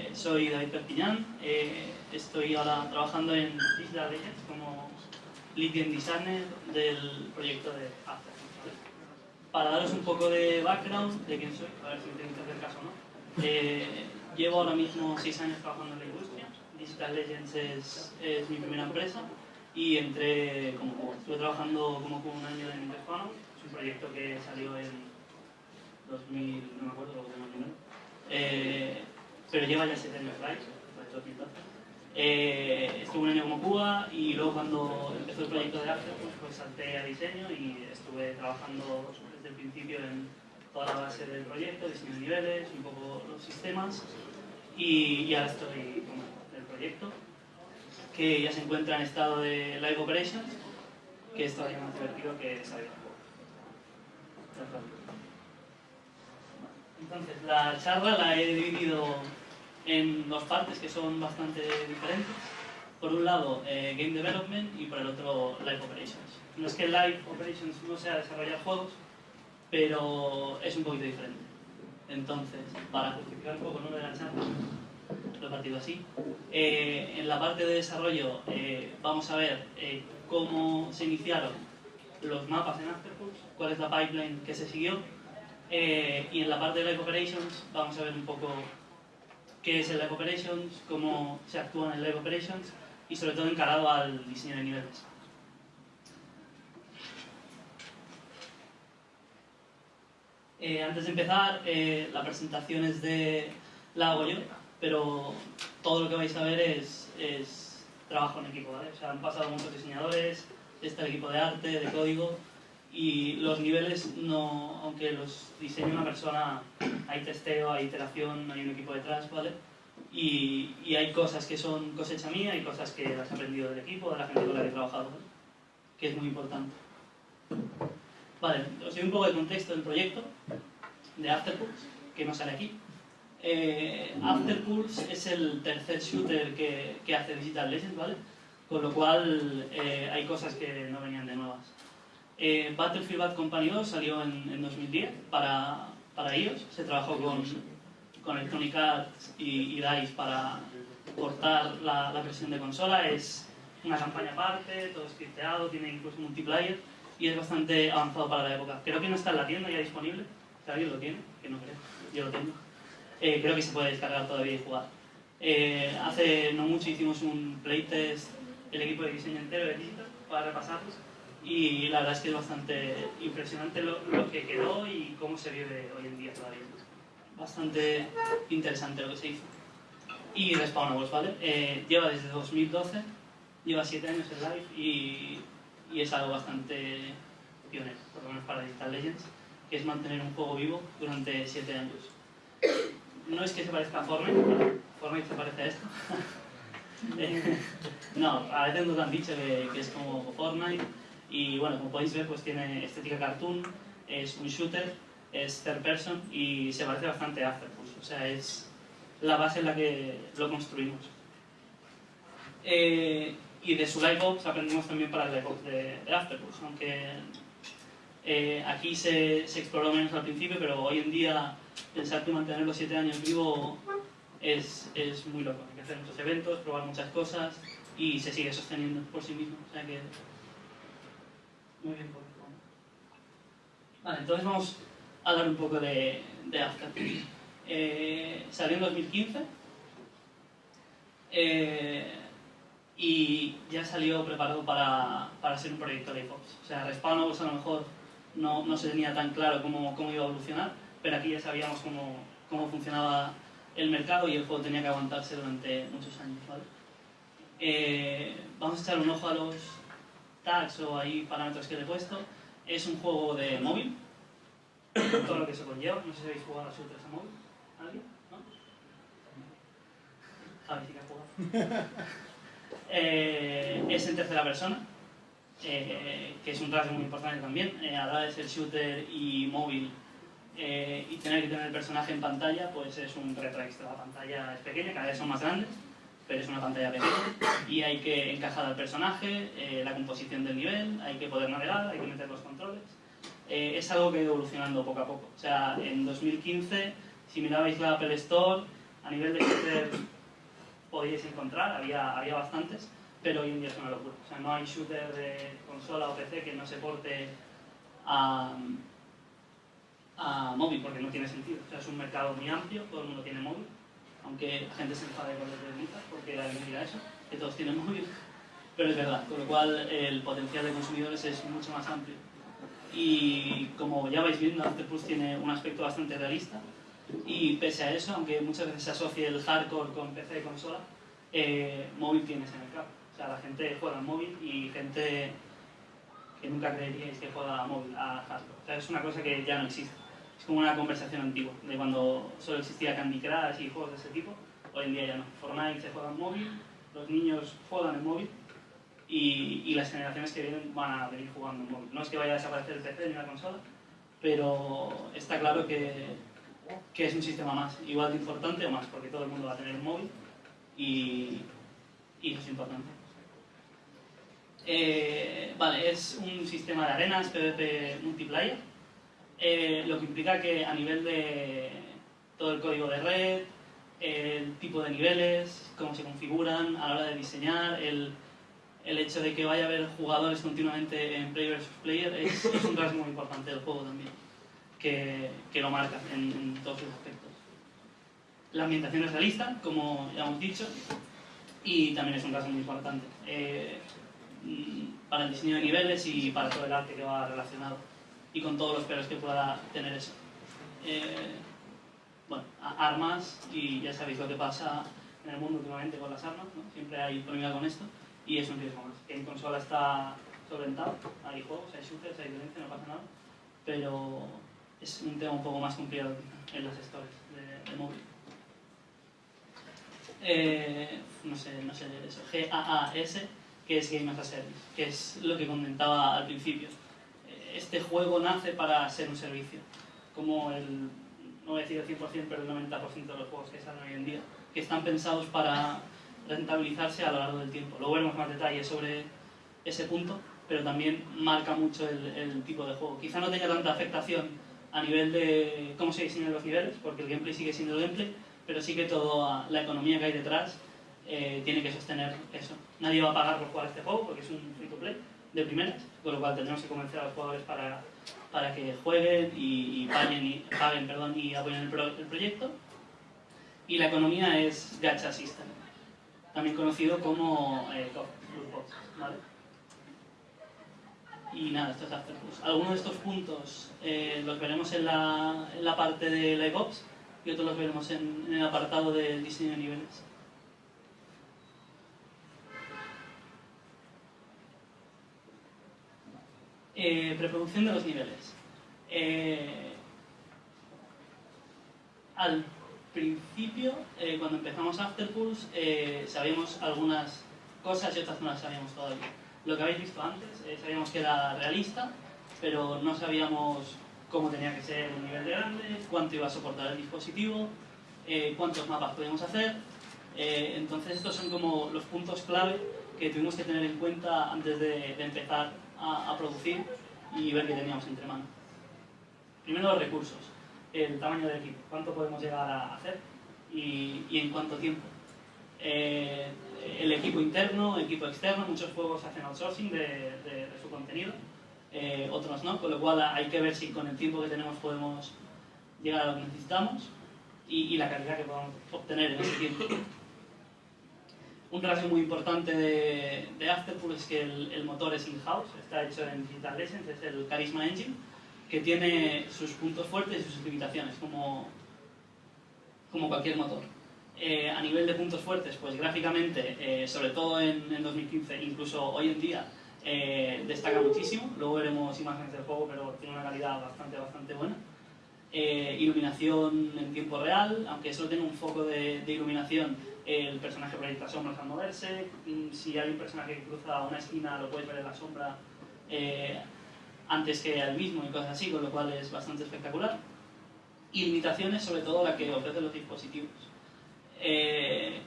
Eh, soy David Perpiñán, eh, estoy ahora trabajando en Isla Reyes como lead designer del proyecto de After. Para daros un poco de background de quién soy, a ver si me tenéis que hacer caso o no. Eh, llevo ahora mismo seis años trabajando en la industria, Digital Legends es, mi primera empresa y entré como. Estuve trabajando como juego un año en Interfanon, es un proyecto que salió en 2000, no me acuerdo, 2009 pero lleva ya 7 años live, desde 2012. Eh, estuve un año como Cuba y luego cuando empezó el proyecto de After pues salté a diseño y estuve trabajando desde el principio en toda la base del proyecto, diseño de niveles, un poco los sistemas y, y ahora estoy con el proyecto que ya se encuentra en estado de live operations que es todavía más divertido que salir Entonces, la charla la he dividido en dos partes que son bastante diferentes. Por un lado, eh, Game Development y por el otro, Live Operations. No es que Live Operations no sea desarrollar juegos, pero es un poquito diferente. Entonces, para justificar un poco ¿no? de la charla, lo he partido así. Eh, en la parte de desarrollo eh, vamos a ver cómo se iniciaron los mapas en Afterpulse, cuál es la pipeline que se siguió, y en la parte de Live Operations vamos a ver un poco qué es el Live Operations, cómo se actúa en el Live Operations y sobre todo encarado al diseño de niveles. Eh, antes de empezar, eh, la presentación es de la hago yo, pero todo lo que vais a ver es, es trabajo en equipo, ¿vale? O sea, han pasado muchos diseñadores, está el equipo de arte, de código, y los niveles, no, aunque los diseña una persona, hay testeo, hay iteración, hay un equipo detrás, ¿vale? Y, y, hay cosas que son cosecha mía y cosas que las he aprendido del equipo, de la gente con la que he trabajado, ¿vale? que es muy importante. Vale, os doy un poco de contexto del proyecto de Afterpulse, que no sale aquí. Eh, Afterpulse es el tercer shooter que, que hace Digital Legends, ¿vale? Con lo cual eh, hay cosas que no venían de nuevas. Eh, Battlefield Bad Company 2 salió en, 2010 para, para ellos. Se trabajó con, con Electronic Arts y, DICE para portar la, la, versión de consola. Es una campaña aparte, todo scripteado, tiene incluso multiplayer y es bastante avanzado para la época. Creo que no está en la tienda ya disponible. Si alguien lo tiene, que no creo, yo lo tengo. Eh, creo que se puede descargar todavía y jugar. Eh, hace no mucho hicimos un playtest el equipo de diseño entero de Digital para repasarlos y la verdad es que es bastante impresionante lo, que quedó y cómo se vive hoy en día todavía. Bastante interesante lo que se hizo. Y Respawnables, ¿vale? Eh, lleva desde 2012, lleva 7 años en live y, y, es algo bastante pionero, por lo menos para Digital Legends, que es mantener un juego vivo durante 7 años. No es que se parezca a Fortnite, Fortnite se parece a esto. Eh, no, a veces nos han dicho que, que es como Fortnite, y bueno, como podéis ver, pues tiene estética cartoon, es un shooter, es third person y se parece bastante a Afterpulse. O sea, es la base en la que lo construimos. Eh, y de su Livebox aprendimos también para el Livebox de, de Afterpulse, aunque eh, aquí se, se, exploró menos al principio, pero hoy en día pensar que mantener los 7 años vivo es, es muy loco. Hay que hacer muchos eventos, probar muchas cosas y se sigue sosteniendo por sí mismo. O sea que muy bien por Vale, entonces vamos a hablar un poco de, de. Eh, salió en 2015 eh, y ya salió preparado para, para ser un proyecto de iPods. O sea, Respawnables a lo mejor no, no, se tenía tan claro cómo, cómo, iba a evolucionar, pero aquí ya sabíamos cómo, cómo funcionaba el mercado y el juego tenía que aguantarse durante muchos años. ¿vale? Eh, vamos a echar un ojo a los, tags o hay parámetros que le he puesto. Es un juego de móvil, todo lo que se conlleva. No sé si habéis jugado a shooters a móvil. ¿Alguien? ¿No? Javi sí que ha jugado. eh, es en tercera persona, eh, que es un rasgo muy importante también. Eh, a la vez el shooter y móvil eh, y tener que tener el personaje en pantalla, pues es un reto extra. La pantalla es pequeña, cada vez son más grandes pero es una pantalla pequeña y hay que encajar al personaje, eh, la composición del nivel, hay que poder navegar, hay que meter los controles. Eh, es algo que ha ido evolucionando poco a poco. O sea, en 2015, si mirabais la Apple Store, A nivel de shooter podíais encontrar, había, había bastantes, pero hoy en día es una locura. O sea, no hay shooter de consola o PC que no se porte a, a móvil, porque no tiene sentido. O sea, es un mercado muy amplio, todo el mundo tiene móvil, aunque la gente se enfade con los de porque la mentira eso, que todos tienen móvil, pero es verdad, con lo cual el potencial de consumidores es mucho más amplio. Y como ya vais viendo, Afterpulse tiene un aspecto bastante realista, y pese a eso, aunque muchas veces se asocie el hardcore con PC y consola, eh, móvil tiene ese mercado. O sea, la gente juega en móvil y gente que nunca creeríais que juega a móvil, a hardcore. O sea, es una cosa que ya no existe. Es como una conversación antigua, de cuando solo existía Candy Crush y juegos de ese tipo. Hoy en día ya no. Fortnite se juega en móvil, los niños juegan en móvil y, y las generaciones que vienen van a venir jugando en móvil. No es que vaya a desaparecer el PC ni la consola, pero está claro que, que es un sistema más, igual de importante o más, porque todo el mundo va a tener un móvil y, y eso es importante. Eh, vale, es un sistema de arenas PvP multiplayer, eh, lo que implica que a nivel de todo el código de red, el tipo de niveles, cómo se configuran a la hora de diseñar, el, el hecho de que vaya a haber jugadores continuamente en player versus player es, es un rasgo muy importante del juego también, que, que lo marca en, en todos sus aspectos. La ambientación es realista, como ya hemos dicho, y también es un rasgo muy importante. Eh, mm, para el diseño de niveles y para todo el arte que va relacionado y con todos los peros que pueda tener eso. Eh, bueno, armas y ya sabéis lo que pasa en el mundo últimamente con las armas, ¿no? siempre hay polémica con esto y es un riesgo más. En consola está solventado, hay juegos, hay shooters, hay violencia, no pasa nada, pero es un tema un poco más complicado en las stories de, de móvil. Eh, no sé, no sé eso, GAAS, que es Game as a Service, que es lo que comentaba al principio. Este juego nace para ser un servicio, como el, no voy a decir el 100%, pero el 90% de los juegos que salen hoy en día, que están pensados para rentabilizarse a lo largo del tiempo. Luego veremos más detalles sobre ese punto, pero también marca mucho el, el tipo de juego. Quizá no tenga tanta afectación a nivel de cómo se diseñan los niveles, porque el gameplay sigue siendo el gameplay, pero sí que toda la economía que hay detrás eh, tiene que sostener eso. Nadie va a pagar por jugar este juego porque es un free to play de primeras, con lo cual tendremos que convencer a los jugadores para, para que jueguen y, y paguen, y, paguen perdón, y apoyen el, pro, el, proyecto. Y la economía es Gacha System, también conocido como eh, Box, ¿vale? Y nada, esto es Afterpush. Algunos de estos puntos eh, los veremos en la, en la parte de Live Ops y otros los veremos en, en el apartado del diseño de niveles. Eh, preproducción de los niveles. Eh, al principio, eh, cuando empezamos Afterpulse, eh, sabíamos algunas cosas y otras no las sabíamos todavía. Lo que habéis visto antes, eh, sabíamos que era realista, pero no sabíamos cómo tenía que ser el nivel de grande, cuánto iba a soportar el dispositivo, cuántos mapas podíamos hacer. Entonces estos son como los puntos clave que tuvimos que tener en cuenta antes de empezar a, a, producir y ver qué teníamos entre manos. Primero los recursos, el tamaño del equipo, cuánto podemos llegar a hacer y, y en cuánto tiempo. Eh, el equipo interno, equipo externo, muchos juegos hacen outsourcing de, de, de su contenido eh, otros no, con lo cual hay que ver si con el tiempo que tenemos podemos llegar a lo que necesitamos y, y la calidad que podamos obtener en ese tiempo. Un rasgo muy importante de, de Afterpool es que el, el motor es in-house, está hecho en Digital Legends, es el Charisma Engine, que tiene sus puntos fuertes y sus limitaciones, como, como cualquier motor. Eh, a nivel de puntos fuertes, pues gráficamente, eh, sobre todo en, en 2015, incluso hoy en día, eh, destaca muchísimo. Luego veremos imágenes del juego, pero tiene una calidad bastante, bastante buena. Eh, iluminación en tiempo real, aunque solo tenga un foco de, de, iluminación, el personaje proyecta sombras al moverse. Mm, si hay un personaje que cruza una esquina, lo puedes ver en la sombra eh, antes que al mismo y cosas así, con lo cual es bastante espectacular. Y limitaciones, sobre todo la que ofrecen los dispositivos. Eh,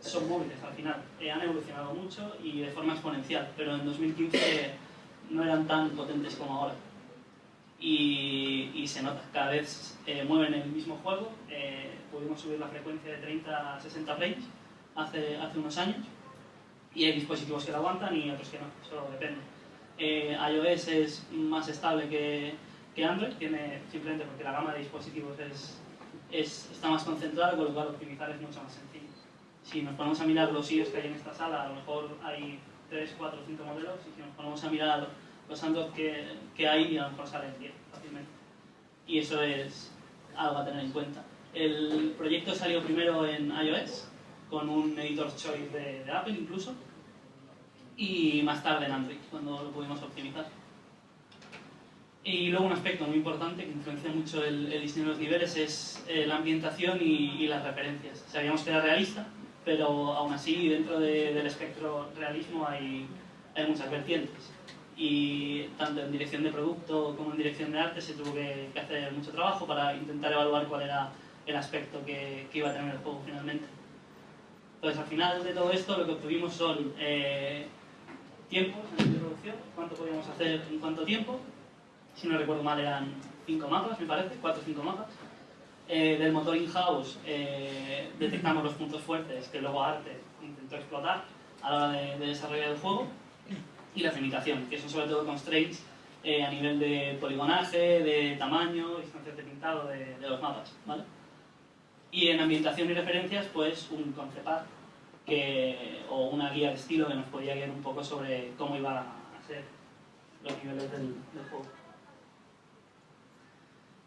son móviles al final, eh, han evolucionado mucho y de forma exponencial, pero en 2015 no eran tan potentes como ahora. y, y se nota, cada vez eh, mueven el mismo juego, eh, pudimos subir la frecuencia de 30 a 60 frames hace, hace unos años y hay dispositivos que lo aguantan y otros que no, eso depende. Eh, iOS es más estable que, que Android, tiene, simplemente porque la gama de dispositivos es, es, está más concentrada, con lo cual optimizar es mucho más sencillo. Si nos ponemos a mirar los iOS que hay en esta sala, a lo mejor hay 3, 4, 5 modelos, y si nos ponemos a mirar los Android que, que hay, a lo mejor salen 10 fácilmente. Y eso es algo a tener en cuenta. El proyecto salió primero en iOS, con un editor choice de, de Apple incluso, y más tarde en Android, cuando lo pudimos optimizar. Y luego un aspecto muy importante que influencia mucho el, el diseño de los niveles es eh, la ambientación y, y, las referencias. Sabíamos que era realista, pero aún así dentro de, del espectro realismo hay, hay muchas vertientes. Y tanto en dirección de producto como en dirección de arte se tuvo que, que hacer mucho trabajo para intentar evaluar cuál era el aspecto que, que, iba a tener el juego finalmente. Entonces al final de todo esto lo que obtuvimos son eh, tiempos en de producción, cuánto podíamos hacer en cuánto tiempo, si no recuerdo mal eran 5 mapas, me parece, 4 o 5 mapas. Eh, del motor in-house eh, detectamos los puntos fuertes que luego Arte intentó explotar a la hora de, de desarrollar el juego y las limitaciones, que son sobre todo constraints eh, a nivel de poligonaje, de tamaño, distancias de pintado de, de, los mapas. ¿vale? Y en ambientación y referencias, pues un concept art que, o una guía de estilo que nos podía guiar un poco sobre cómo iban a ser los niveles del, del juego.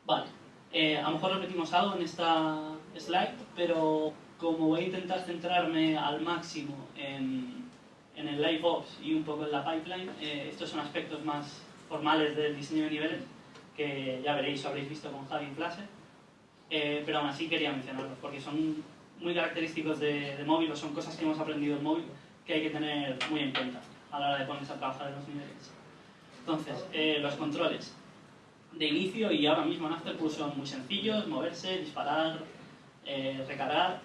Vale, eh, a lo mejor repetimos algo en esta slide, pero como voy a intentar centrarme al máximo en, en el Live Ops y un poco en la pipeline, eh, estos son aspectos más formales del diseño de niveles que ya veréis o habréis visto con Javi en clase, eh, pero aún así quería mencionarlos porque son muy característicos de, de móvil o son cosas que hemos aprendido en móvil que hay que tener muy en cuenta a la hora de ponerse a trabajar en los niveles. Entonces, eh, los controles de inicio y ahora mismo en Afterpool son muy sencillos, moverse, disparar, eh, recargar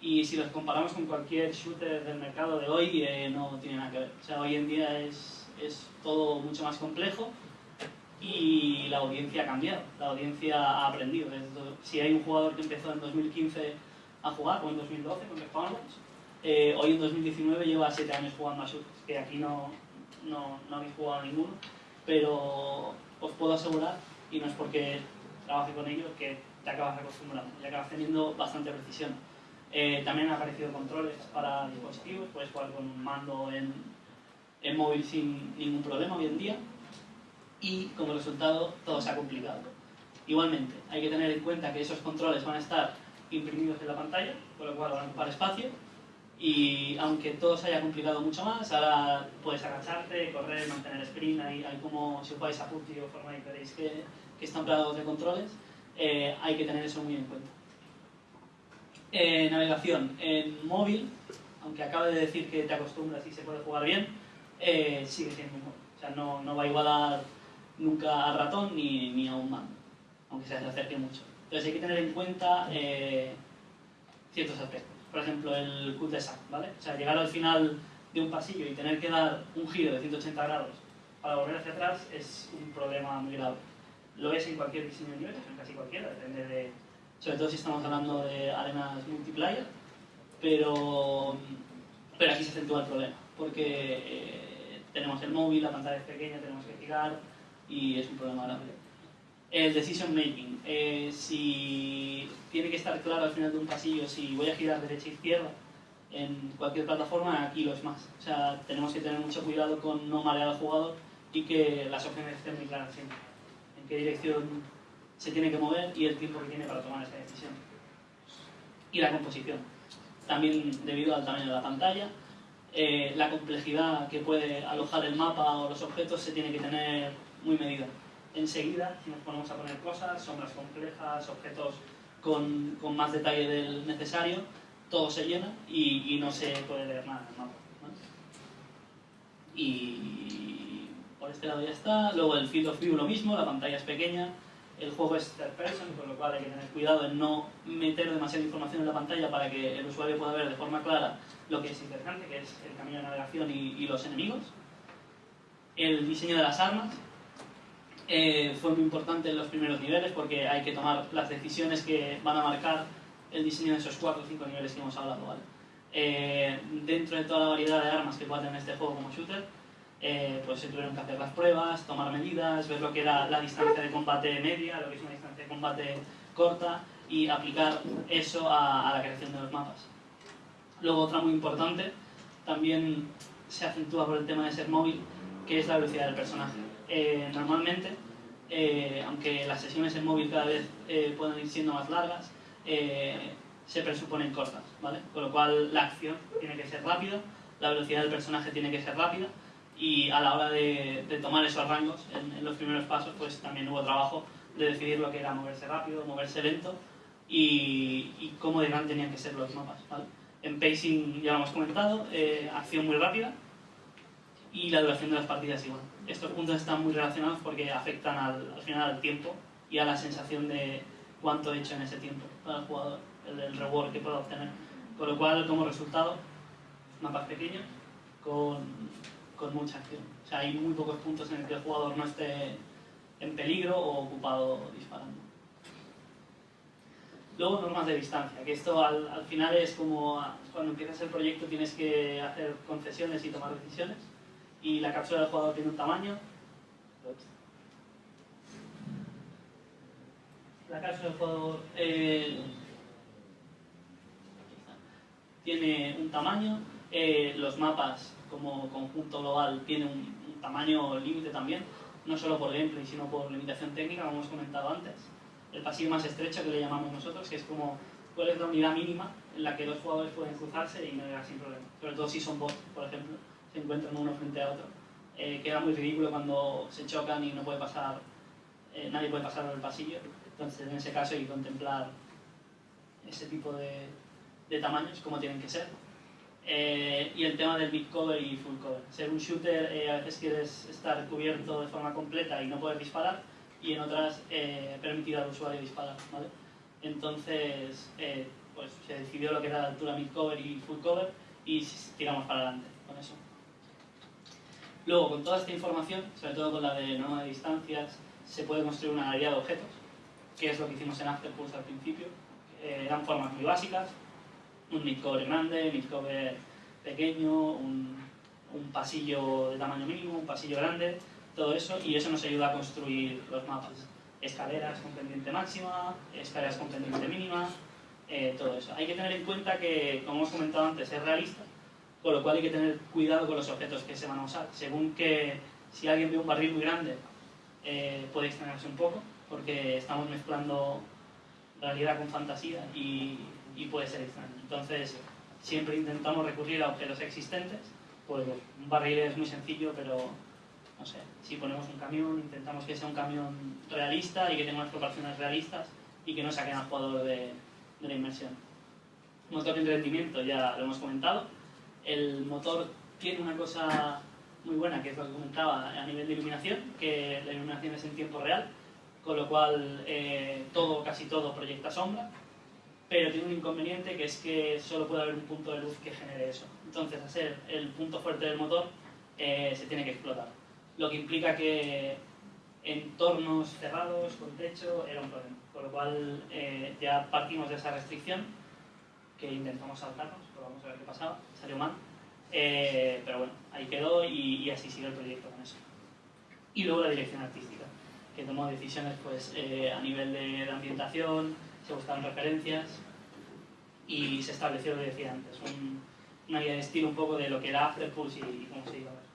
y si los comparamos con cualquier shooter del mercado de hoy eh, no tiene nada que ver. O sea, hoy en día es, es todo mucho más complejo y la audiencia ha cambiado, la audiencia ha aprendido. Si hay un jugador que empezó en 2015 a jugar, o en 2012 con Respawners, eh, hoy en 2019 lleva 7 años jugando a shooters, que aquí no, no, no habéis jugado ninguno, pero os puedo asegurar, y no es porque trabaje con ellos, que te acabas acostumbrando y acabas teniendo bastante precisión. Eh, también han aparecido controles para dispositivos, puedes jugar con un mando en, en móvil sin ningún problema hoy en día y como resultado todo se ha complicado. Igualmente, hay que tener en cuenta que esos controles van a estar imprimidos en la pantalla, con lo cual van a ocupar espacio y aunque todo se haya complicado mucho más, ahora puedes agacharte, correr, mantener sprint, hay, hay como si jugáis a PUBG o Fortnite veréis que, que están plagados de controles, eh, hay que tener eso muy en cuenta. Eh, navegación en móvil, aunque acabe de decir que te acostumbras y se puede jugar bien, eh, sigue siendo un móvil. O sea, no, no va a igualar nunca al ratón ni, ni a un mando, aunque se acerque mucho. Entonces hay que tener en cuenta eh, ciertos aspectos por ejemplo, el cul-de-sac, ¿vale? O sea, llegar al final de un pasillo y tener que dar un giro de 180 grados para volver hacia atrás es un problema muy grave. Lo es en cualquier diseño de niveles, en casi cualquiera, depende de... Sobre todo si estamos hablando de arenas multiplayer, pero, pero aquí se acentúa el problema, porque eh, tenemos el móvil, la pantalla es pequeña, tenemos que girar y es un problema grave. El decision making. Eh, si tiene que estar claro al final de un pasillo si voy a girar derecha e izquierda en cualquier plataforma, aquí lo es más. O sea, tenemos que tener mucho cuidado con no marear al jugador y que las opciones estén muy claras siempre. En qué dirección se tiene que mover y el tiempo que tiene para tomar esa decisión. Y la composición. También debido al tamaño de la pantalla, eh, la complejidad que puede alojar el mapa o los objetos se tiene que tener muy medida enseguida, si nos ponemos a poner cosas, sombras complejas, objetos con, con más detalle del necesario, todo se llena y, no se puede leer nada en el mapa. Y por este lado ya está. Luego el field of view lo mismo, la pantalla es pequeña, el juego es third person, con lo cual hay que tener cuidado en no meter demasiada información en la pantalla para que el usuario pueda ver de forma clara lo que es interesante, que es el camino de navegación y los enemigos. El diseño de las armas, eh, fue muy importante en los primeros niveles porque hay que tomar las decisiones que van a marcar el diseño de esos 4 o 5 niveles que hemos hablado. ¿vale? Eh, dentro de toda la variedad de armas que pueda tener este juego como shooter, eh, pues se tuvieron que hacer las pruebas, tomar medidas, ver lo que era la distancia de combate media, lo que es una distancia de combate corta y aplicar eso a, la creación de los mapas. Luego otra muy importante, también se acentúa por el tema de ser móvil, que es la velocidad del personaje. Eh, normalmente, eh, aunque las sesiones en móvil cada vez pueden ir siendo más largas, se presuponen cortas, ¿vale? Con lo cual la acción tiene que ser rápida, la velocidad del personaje tiene que ser rápida y a la hora de, tomar esos rangos en, los primeros pasos pues también hubo trabajo de decidir lo que era moverse rápido, moverse lento y, cómo de gran tenían que ser los mapas. En pacing ya lo hemos comentado, eh, acción muy rápida y la duración de las partidas igual. Estos puntos están muy relacionados porque afectan al, al final al tiempo y a la sensación de cuánto he hecho en ese tiempo para el jugador, el, el reward que puedo obtener. Con lo cual, como resultado, mapas pequeños con con mucha acción. O sea, hay muy pocos puntos en el que el jugador no esté en peligro o ocupado disparando. Luego normas de distancia, que esto al, al, final es como cuando empiezas el proyecto tienes que hacer concesiones y tomar decisiones y la cápsula del jugador tiene un tamaño. La cápsula del jugador eh, tiene un tamaño, eh, los mapas como conjunto global tiene un, tamaño límite también, no solo por gameplay, sino por limitación técnica, como hemos comentado antes. El pasillo más estrecho que le llamamos nosotros, que es como cuál es la unidad mínima en la que dos jugadores pueden cruzarse y navegar sin problema. Sobre todo si son bots, por ejemplo, se encuentran uno frente a otro. Eh, queda muy ridículo cuando se chocan y no puede pasar, eh, nadie puede pasar por el pasillo. Entonces, en ese caso hay que contemplar ese tipo de, de tamaños, como tienen que ser. Eh, y el tema del mid cover y full cover. Ser un shooter, eh, a veces quieres estar cubierto de forma completa y no poder disparar, y en otras eh, permitir al usuario disparar. ¿vale? Entonces, eh, pues se decidió lo que era la altura mid cover y full cover y tiramos para adelante. Luego, con toda esta información, sobre todo con la de norma de distancias, se puede construir una galería de objetos, que es lo que hicimos en Afterpulse al principio. eran formas muy básicas, un midcover grande, midcover pequeño, un, un, pasillo de tamaño mínimo, un pasillo grande, todo eso, y eso nos ayuda a construir los mapas. Escaleras con pendiente máxima, escaleras con pendiente mínima, eh, todo eso. Hay que tener en cuenta que, como hemos comentado antes, es realista, con lo cual hay que tener cuidado con los objetos que se van a usar. Según que si alguien ve un barril muy grande, eh, puede extrañarse un poco, porque estamos mezclando realidad con fantasía y y puede ser extraño. Entonces, siempre intentamos recurrir a objetos existentes, pues un barril es muy sencillo, pero no sé, si ponemos un camión, intentamos que sea un camión realista y que tenga unas proporciones realistas y que no saquen al jugador de, de la inmersión. Motor de rendimiento, ya lo hemos comentado. El motor tiene una cosa muy buena, que es lo que comentaba a nivel de iluminación, que la iluminación es en tiempo real, con lo cual eh, todo, casi todo proyecta sombra, pero tiene un inconveniente que es que solo puede haber un punto de luz que genere eso. Entonces, a ser el punto fuerte del motor, eh, se tiene que explotar. Lo que implica que entornos cerrados, con techo, era un problema. Por lo cual, eh, ya partimos de esa restricción, que intentamos saltarnos, vamos a ver qué pasaba, salió mal. Eh, pero bueno, ahí quedó y, y, así sigue el proyecto con eso. Y luego la dirección artística, que tomó decisiones pues, a nivel de, de ambientación, se buscaron referencias y se estableció lo que decía antes, un, una guía de estilo un poco de lo que era Afterpulse y, y cómo se iba a ver.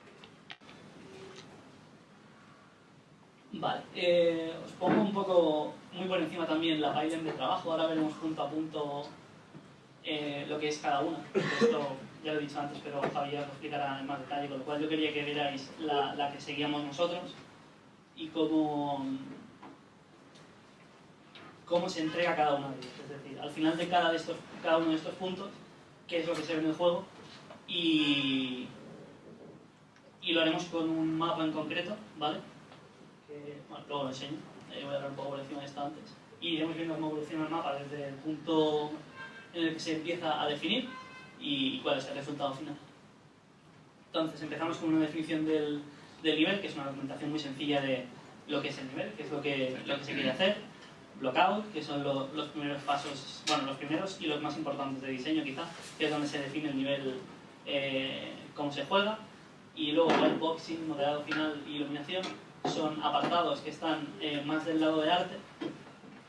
Vale, eh, os pongo un poco muy por encima también la pipeline de trabajo, ahora veremos punto a punto eh, lo que es cada una. Esto ya lo he dicho antes, pero Javier os explicará en más detalle, con lo cual yo quería que vierais la, la que seguíamos nosotros y cómo, cómo se entrega cada uno de ellos. Es decir, al final de cada, de estos, cada uno de estos puntos, qué es lo que se ve en el juego y, y lo haremos con un mapa en concreto, ¿vale? Que, bueno, luego lo enseño, eh, voy a hablar un poco por encima de esto antes. Y iremos viendo cómo evoluciona el mapa desde el punto en el que se empieza a definir y cuál es el resultado final. Entonces empezamos con una definición del, del nivel, que es una documentación muy sencilla de lo que es el nivel, que es lo que, lo que se quiere hacer, blockout, que son los primeros pasos, bueno, los primeros y los más importantes de diseño quizá, que es donde se define el nivel, eh, cómo se juega, y luego whiteboxing, modelado final y iluminación, son apartados que están eh, más del lado de arte,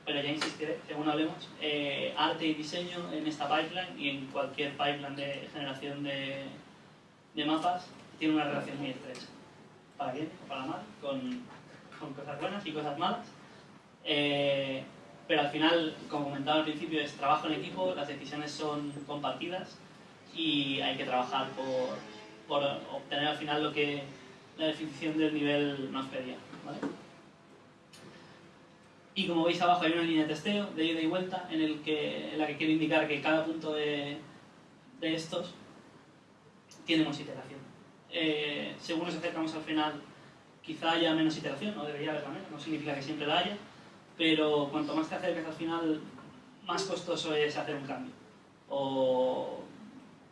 pero ya insistiré, según hablemos, eh, arte y diseño en esta pipeline y en cualquier pipeline de generación de, de mapas tiene una relación muy estrecha, para bien o para mal, con, con cosas buenas y cosas malas. Eh, pero al final, como comentaba al principio, es trabajo en equipo, las decisiones son compartidas y hay que trabajar por, por obtener al final lo que la definición del nivel nos pedía. ¿vale? Y como veis abajo hay una línea de testeo de ida y vuelta en, el que, en la que quiero indicar que cada punto de, de estos tiene más iteración. Eh, según nos acercamos al final, quizá haya menos iteración, no debería haberla menos, no significa que siempre la haya, pero cuanto más te acerques al final, más costoso es hacer un cambio. O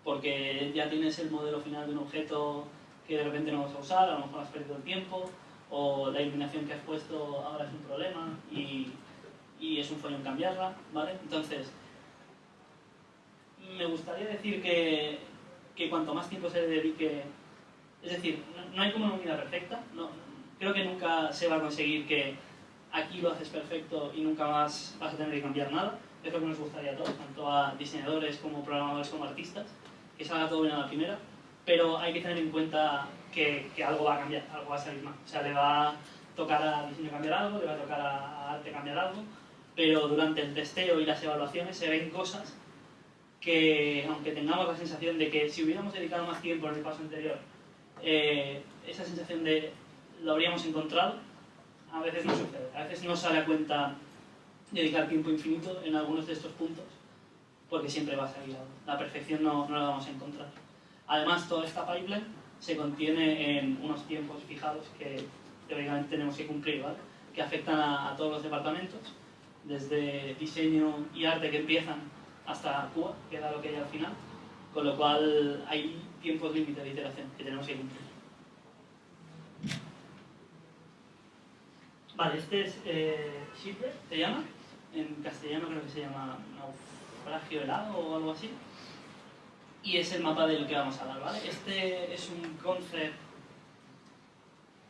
porque ya tienes el modelo final de un objeto que de repente no vas a usar, a lo mejor has perdido el tiempo, o la iluminación que has puesto ahora es un problema y, y es un follón cambiarla, ¿vale? Entonces, me gustaría decir que, que cuanto más tiempo se dedique, es decir, no, hay como una unidad perfecta, no, creo que nunca se va a conseguir que aquí lo haces perfecto y nunca más vas a tener que cambiar nada, es lo que nos gustaría a todos, tanto a diseñadores como programadores como artistas, que salga todo bien a la primera, pero hay que tener en cuenta que, que, algo va a cambiar, algo va a salir mal. O sea, le va a tocar a diseño cambiar algo, le va a tocar a arte cambiar algo, pero durante el testeo y las evaluaciones se ven cosas que, aunque tengamos la sensación de que si hubiéramos dedicado más tiempo en el paso anterior, eh, esa sensación de lo habríamos encontrado, a veces no sucede. A veces no sale a cuenta dedicar tiempo infinito en algunos de estos puntos, porque siempre va a salir algo. La perfección no, no la vamos a encontrar. Además, toda esta pipeline se contiene en unos tiempos fijados que teóricamente tenemos que cumplir, ¿vale? que afectan a, todos los departamentos, desde diseño y arte que empiezan hasta Cuba, que da lo que hay al final, con lo cual hay tiempos límites de iteración que tenemos que cumplir. Vale, este es eh, se llama, en castellano creo que se llama naufragio helado o algo así y es el mapa del que vamos a hablar, ¿vale? Este es un concept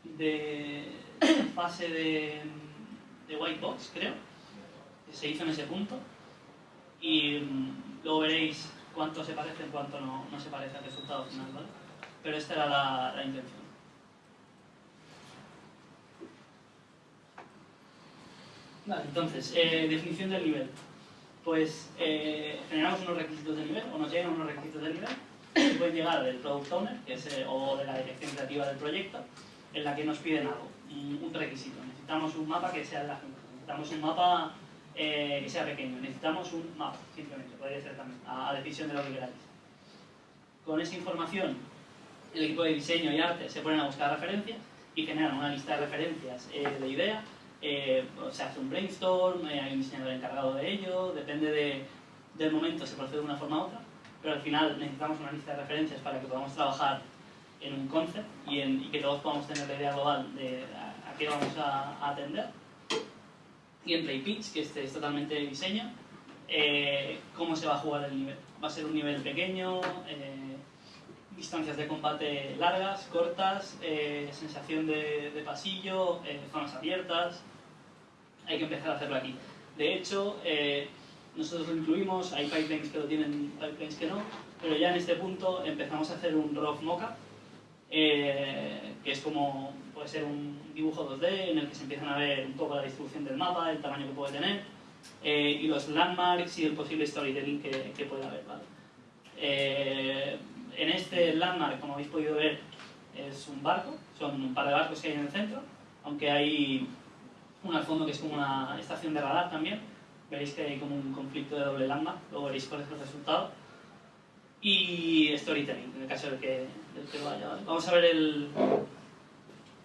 de fase de, white box, creo, que se hizo en ese punto y mm, luego veréis cuánto se parece y cuánto no, no, se parece al resultado final, ¿vale? Pero esta era la, la intención. Vale, entonces, eh, definición del nivel pues eh, generamos unos requisitos de nivel, o nos llegan unos requisitos de nivel, que pueden llegar del Product Owner, eh, o de la dirección creativa del proyecto, en la que nos piden algo, un, requisito. Necesitamos un mapa que sea de la gente, necesitamos un mapa eh, que sea pequeño, necesitamos un mapa, simplemente, podría ser también, a, a decisión de lo que queráis. Con esa información, el equipo de diseño y arte se ponen a buscar referencias y generan una lista de referencias de idea eh, se hace un brainstorm, eh, hay un diseñador encargado de ello, depende de, del momento, se procede de una forma u otra, pero al final necesitamos una lista de referencias para que podamos trabajar en un concept y, en, y que todos podamos tener la idea global de a, qué vamos a, atender. Y en Play Pitch, que este es totalmente de diseño, eh, cómo se va a jugar el nivel. Va a ser un nivel pequeño, eh, distancias de combate largas, cortas, sensación de, pasillo, zonas abiertas, hay que empezar a hacerlo aquí. De hecho, eh, nosotros lo incluimos, hay pipelines que lo tienen, pipelines que no, pero ya en este punto empezamos a hacer un rough mockup, eh, que es como, puede ser un dibujo 2D en el que se empiezan a ver un poco la distribución del mapa, el tamaño que puede tener, eh, y los landmarks y el posible storytelling que, que puede haber. ¿vale? Eh, en este landmark, como habéis podido ver, es un barco, son un par de barcos que hay en el centro, aunque hay uno al fondo que es como una estación de radar también. Veréis que hay como un conflicto de doble lambda, luego veréis cuál es el resultado. Y storytelling, en el caso del que, del que vaya. ¿vale? Vamos a ver el,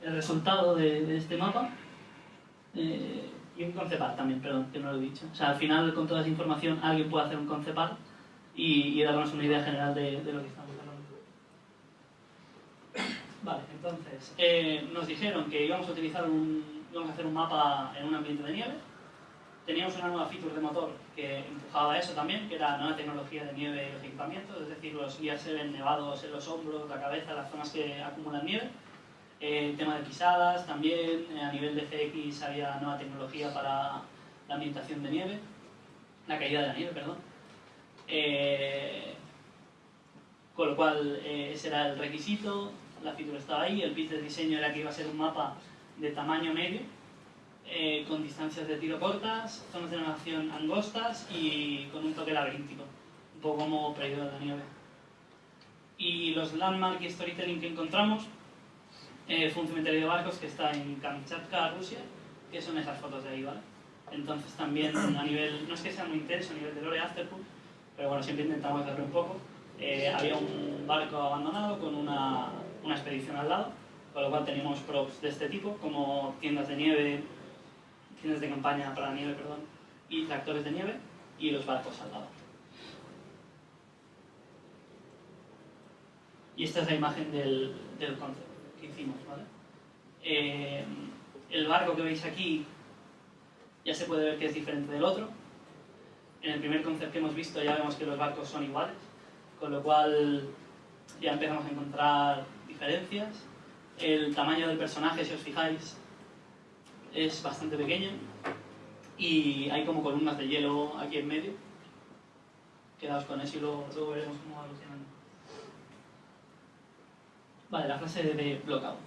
el resultado de, de este mapa. Eh, y un concept art también, perdón, que no lo he dicho. O sea, al final con toda esa información alguien puede hacer un concept art y, y darnos una idea general de, de lo que estamos hablando. Vale, entonces, eh, nos dijeron que íbamos a utilizar un íbamos a hacer un mapa en un ambiente de nieve. Teníamos una nueva feature de motor que empujaba eso también, que era nueva tecnología de nieve y los equipamientos, es decir, los guías se nevados en los hombros, la cabeza, las zonas que acumulan nieve. Eh, el tema de pisadas también, eh, a nivel de FX había nueva tecnología para la ambientación de nieve, la caída de la nieve, perdón. Eh, con lo cual ese era el requisito, la feature estaba ahí, el pitch de diseño era que iba a ser un mapa de tamaño medio, eh, con distancias de tiro cortas, zonas de navegación angostas y con un toque laberíntico, un poco como Perdido de la Nieve. Y los landmark y storytelling que encontramos eh, fue un cementerio de barcos que está en Kamchatka, Rusia, que son esas fotos de ahí, ¿vale? Entonces también a nivel, no es que sea muy intenso a nivel de lore afterpool, pero bueno, siempre intentamos hacerlo un poco. Eh, había un barco abandonado con una, una expedición al lado, con lo cual teníamos props de este tipo, como tiendas de nieve, tiendas de campaña para la nieve, perdón, y tractores de nieve, y los barcos al lado. Y esta es la imagen del, del concept que hicimos, ¿vale? Eh, el barco que veis aquí ya se puede ver que es diferente del otro. En el primer concept que hemos visto ya vemos que los barcos son iguales, con lo cual ya empezamos a encontrar diferencias. El tamaño del personaje, si os fijáis, es bastante pequeño y hay como columnas de hielo aquí en medio. Quedaos con eso y luego, veremos cómo va evolucionando. Vale, la frase de blockout.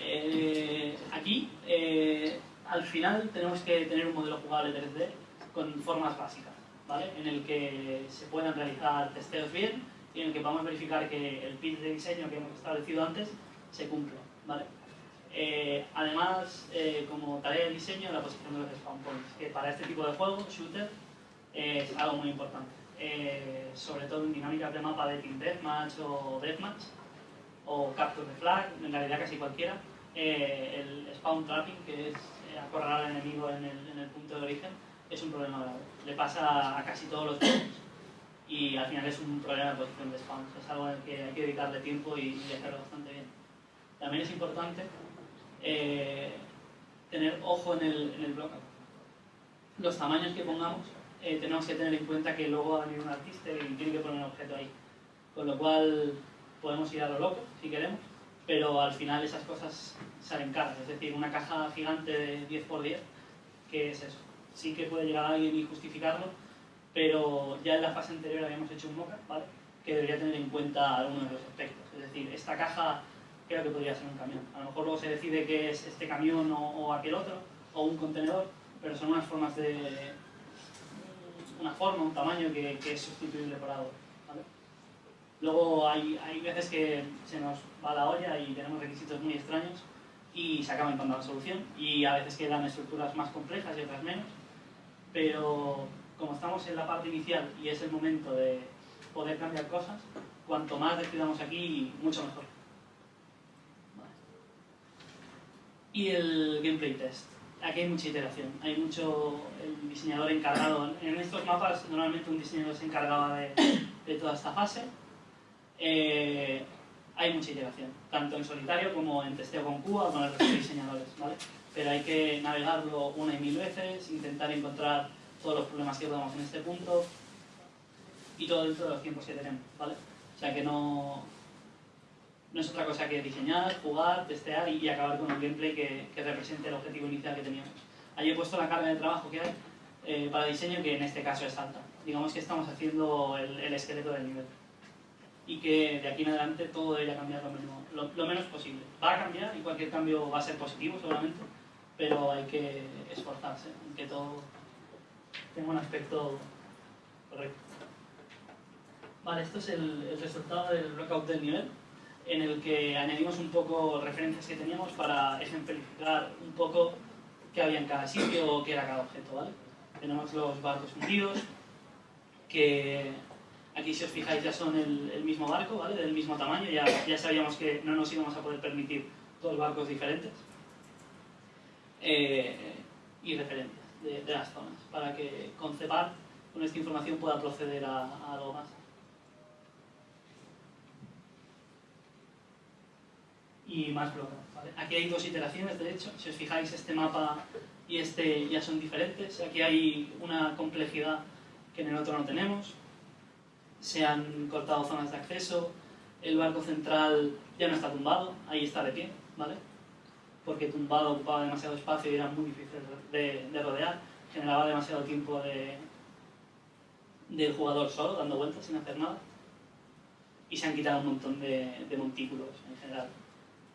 Eh, aquí, eh, al final, tenemos que tener un modelo jugable 3D con formas básicas, ¿vale? En el que se puedan realizar testeos bien y en el que podamos verificar que el pitch de diseño que hemos establecido antes se cumple. ¿vale? Eh, además, eh, como tarea de diseño, la posición de los spawn points, que para este tipo de juego, shooter, es algo muy importante. Eh, sobre todo en dinámicas de mapa de Team Deathmatch o Deathmatch, o Capture the Flag, en realidad casi cualquiera, el spawn trapping, que es acorralar al enemigo en el, en el punto de origen, es un problema grave. Le pasa a casi todos los juegos y al final es un problema de posición de spawns. Es algo en el que hay que dedicarle tiempo y, hacerlo bastante bien. También es importante eh, tener ojo en el, en el Los tamaños que pongamos, eh, tenemos que tener en cuenta que luego va a venir un artista y tiene que poner un objeto ahí. Con lo cual podemos ir a lo loco si queremos, pero al final esas cosas salen caras. Es decir, una caja gigante de 10x10, ¿qué es eso? Sí que puede llegar alguien y justificarlo, pero ya en la fase anterior habíamos hecho un mock ¿vale? que debería tener en cuenta algunos de los aspectos. Es decir, esta caja creo que podría ser un camión. A lo mejor luego se decide que es este camión o, aquel otro, o un contenedor, pero son unas formas de... una forma, un tamaño que, es sustituible por algo. Luego hay, hay veces que se nos va la olla y tenemos requisitos muy extraños y se acaba encontrando la solución. Y a veces quedan estructuras más complejas y otras menos, pero como estamos en la parte inicial y es el momento de poder cambiar cosas, cuanto más decidamos aquí, mucho mejor. Y el gameplay test. Aquí hay mucha iteración, hay mucho el diseñador encargado. En estos mapas normalmente un diseñador se encargaba de, de toda esta fase. Eh, hay mucha iteración, tanto en solitario como en testeo con Cuba o con el resto de diseñadores, ¿vale? Pero hay que navegarlo una y mil veces, intentar encontrar todos los problemas que podamos en este punto y todo dentro de los tiempos que tenemos, ¿vale? O sea que no, no es otra cosa que diseñar, jugar, testear y, acabar con un gameplay que, que, represente el objetivo inicial que teníamos. Ahí he puesto la carga de trabajo que hay eh, para diseño, que en este caso es alta. Digamos que estamos haciendo el, el, esqueleto del nivel. Y que de aquí en adelante todo debería cambiar lo, menos, posible. Va a cambiar y cualquier cambio va a ser positivo seguramente, pero hay que esforzarse en que todo tengo un aspecto correcto. Vale, esto es el, resultado del blockout del nivel, en el que añadimos un poco referencias que teníamos para ejemplificar un poco qué había en cada sitio o qué era cada objeto, ¿vale? Tenemos los barcos hundidos, que aquí si os fijáis ya son el, mismo barco, ¿vale? Del mismo tamaño, ya, ya sabíamos que no nos íbamos a poder permitir dos barcos diferentes. Eh, y referencias de, las zonas, para que Concepar con esta información pueda proceder a, algo más. Y más bloques. Aquí hay dos iteraciones, de hecho. Si os fijáis, este mapa y este ya son diferentes. Aquí hay una complejidad que en el otro no tenemos. Se han cortado zonas de acceso. El barco central ya no está tumbado, ahí está de pie, ¿vale? Porque tumbado ocupaba demasiado espacio y era muy difícil de, de rodear. Generaba demasiado tiempo de, del jugador solo, dando vueltas sin hacer nada. Y se han quitado un montón de, de montículos en general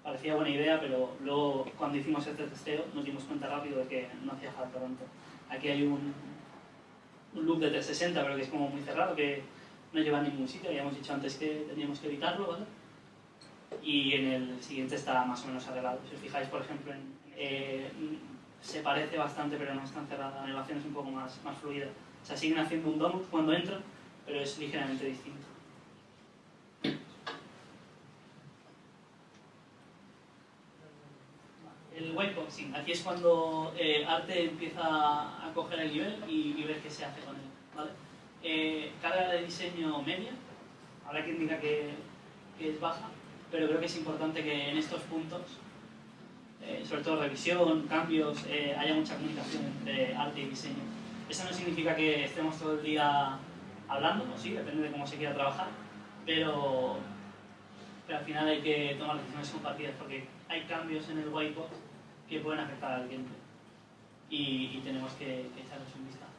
parecía buena idea, pero luego cuando hicimos este testeo nos dimos cuenta rápido de que no hacía falta tanto. Aquí hay un, un loop de 360, pero que es como muy cerrado, que no lleva a ningún sitio, habíamos dicho antes que teníamos que evitarlo, ¿vale? Y en el siguiente está más o menos arreglado. Si os fijáis, por ejemplo, en, eh, se parece bastante, pero no es tan cerrada, la animación es un poco más, más fluida. O sea, siguen haciendo un donut cuando entran, pero es ligeramente distinto. el whiteboxing. Aquí es cuando eh, Arte empieza a coger el nivel y, ver qué se hace con él. ¿vale? Eh, carga de diseño media, habrá quien diga que, que, es baja, pero creo que es importante que en estos puntos, eh, sobre todo revisión, cambios, eh, haya mucha comunicación entre arte y diseño. Eso no significa que estemos todo el día hablando, o sí, depende de cómo se quiera trabajar, pero, pero al final hay que tomar decisiones compartidas porque hay cambios en el whiteboard que pueden afectar al cliente y, tenemos que, que, echarles un vistazo.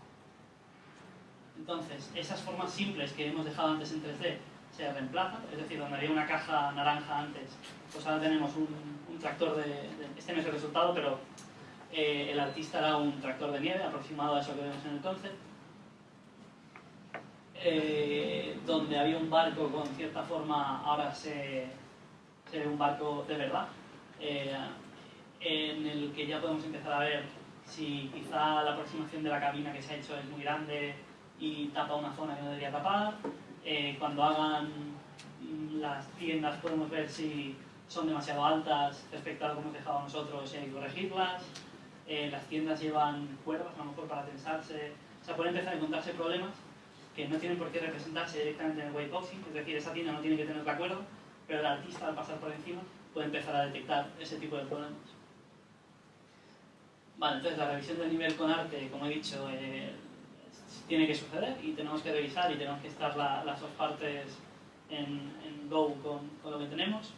Entonces, esas formas simples que hemos dejado antes en 3D se reemplazan, es decir, donde había una caja naranja antes, pues ahora tenemos un, tractor de, Este no es el resultado, pero eh, el artista era un tractor de nieve, aproximado a eso que vemos en el concept. Eh, donde había un barco con cierta forma, ahora se, se ve un barco de verdad. Eh, en el que ya podemos empezar a ver si quizá la aproximación de la cabina que se ha hecho es muy grande y tapa una zona que no debería tapar. Eh, cuando hagan las tiendas podemos ver si son demasiado altas respecto a lo que hemos dejado nosotros y hay que corregirlas. Eh, las tiendas llevan cuerdas a lo mejor para tensarse. O sea, pueden empezar a encontrarse problemas que no tienen por qué representarse directamente en el whiteboxing, es decir, esa tienda no tiene que tener la cuerda, pero el artista al pasar por encima puede empezar a detectar ese tipo de problemas. Vale, entonces la revisión del nivel con arte, como he dicho, eh, tiene que suceder y tenemos que revisar y tenemos que estar la, las dos partes en, en Go con, con, lo que tenemos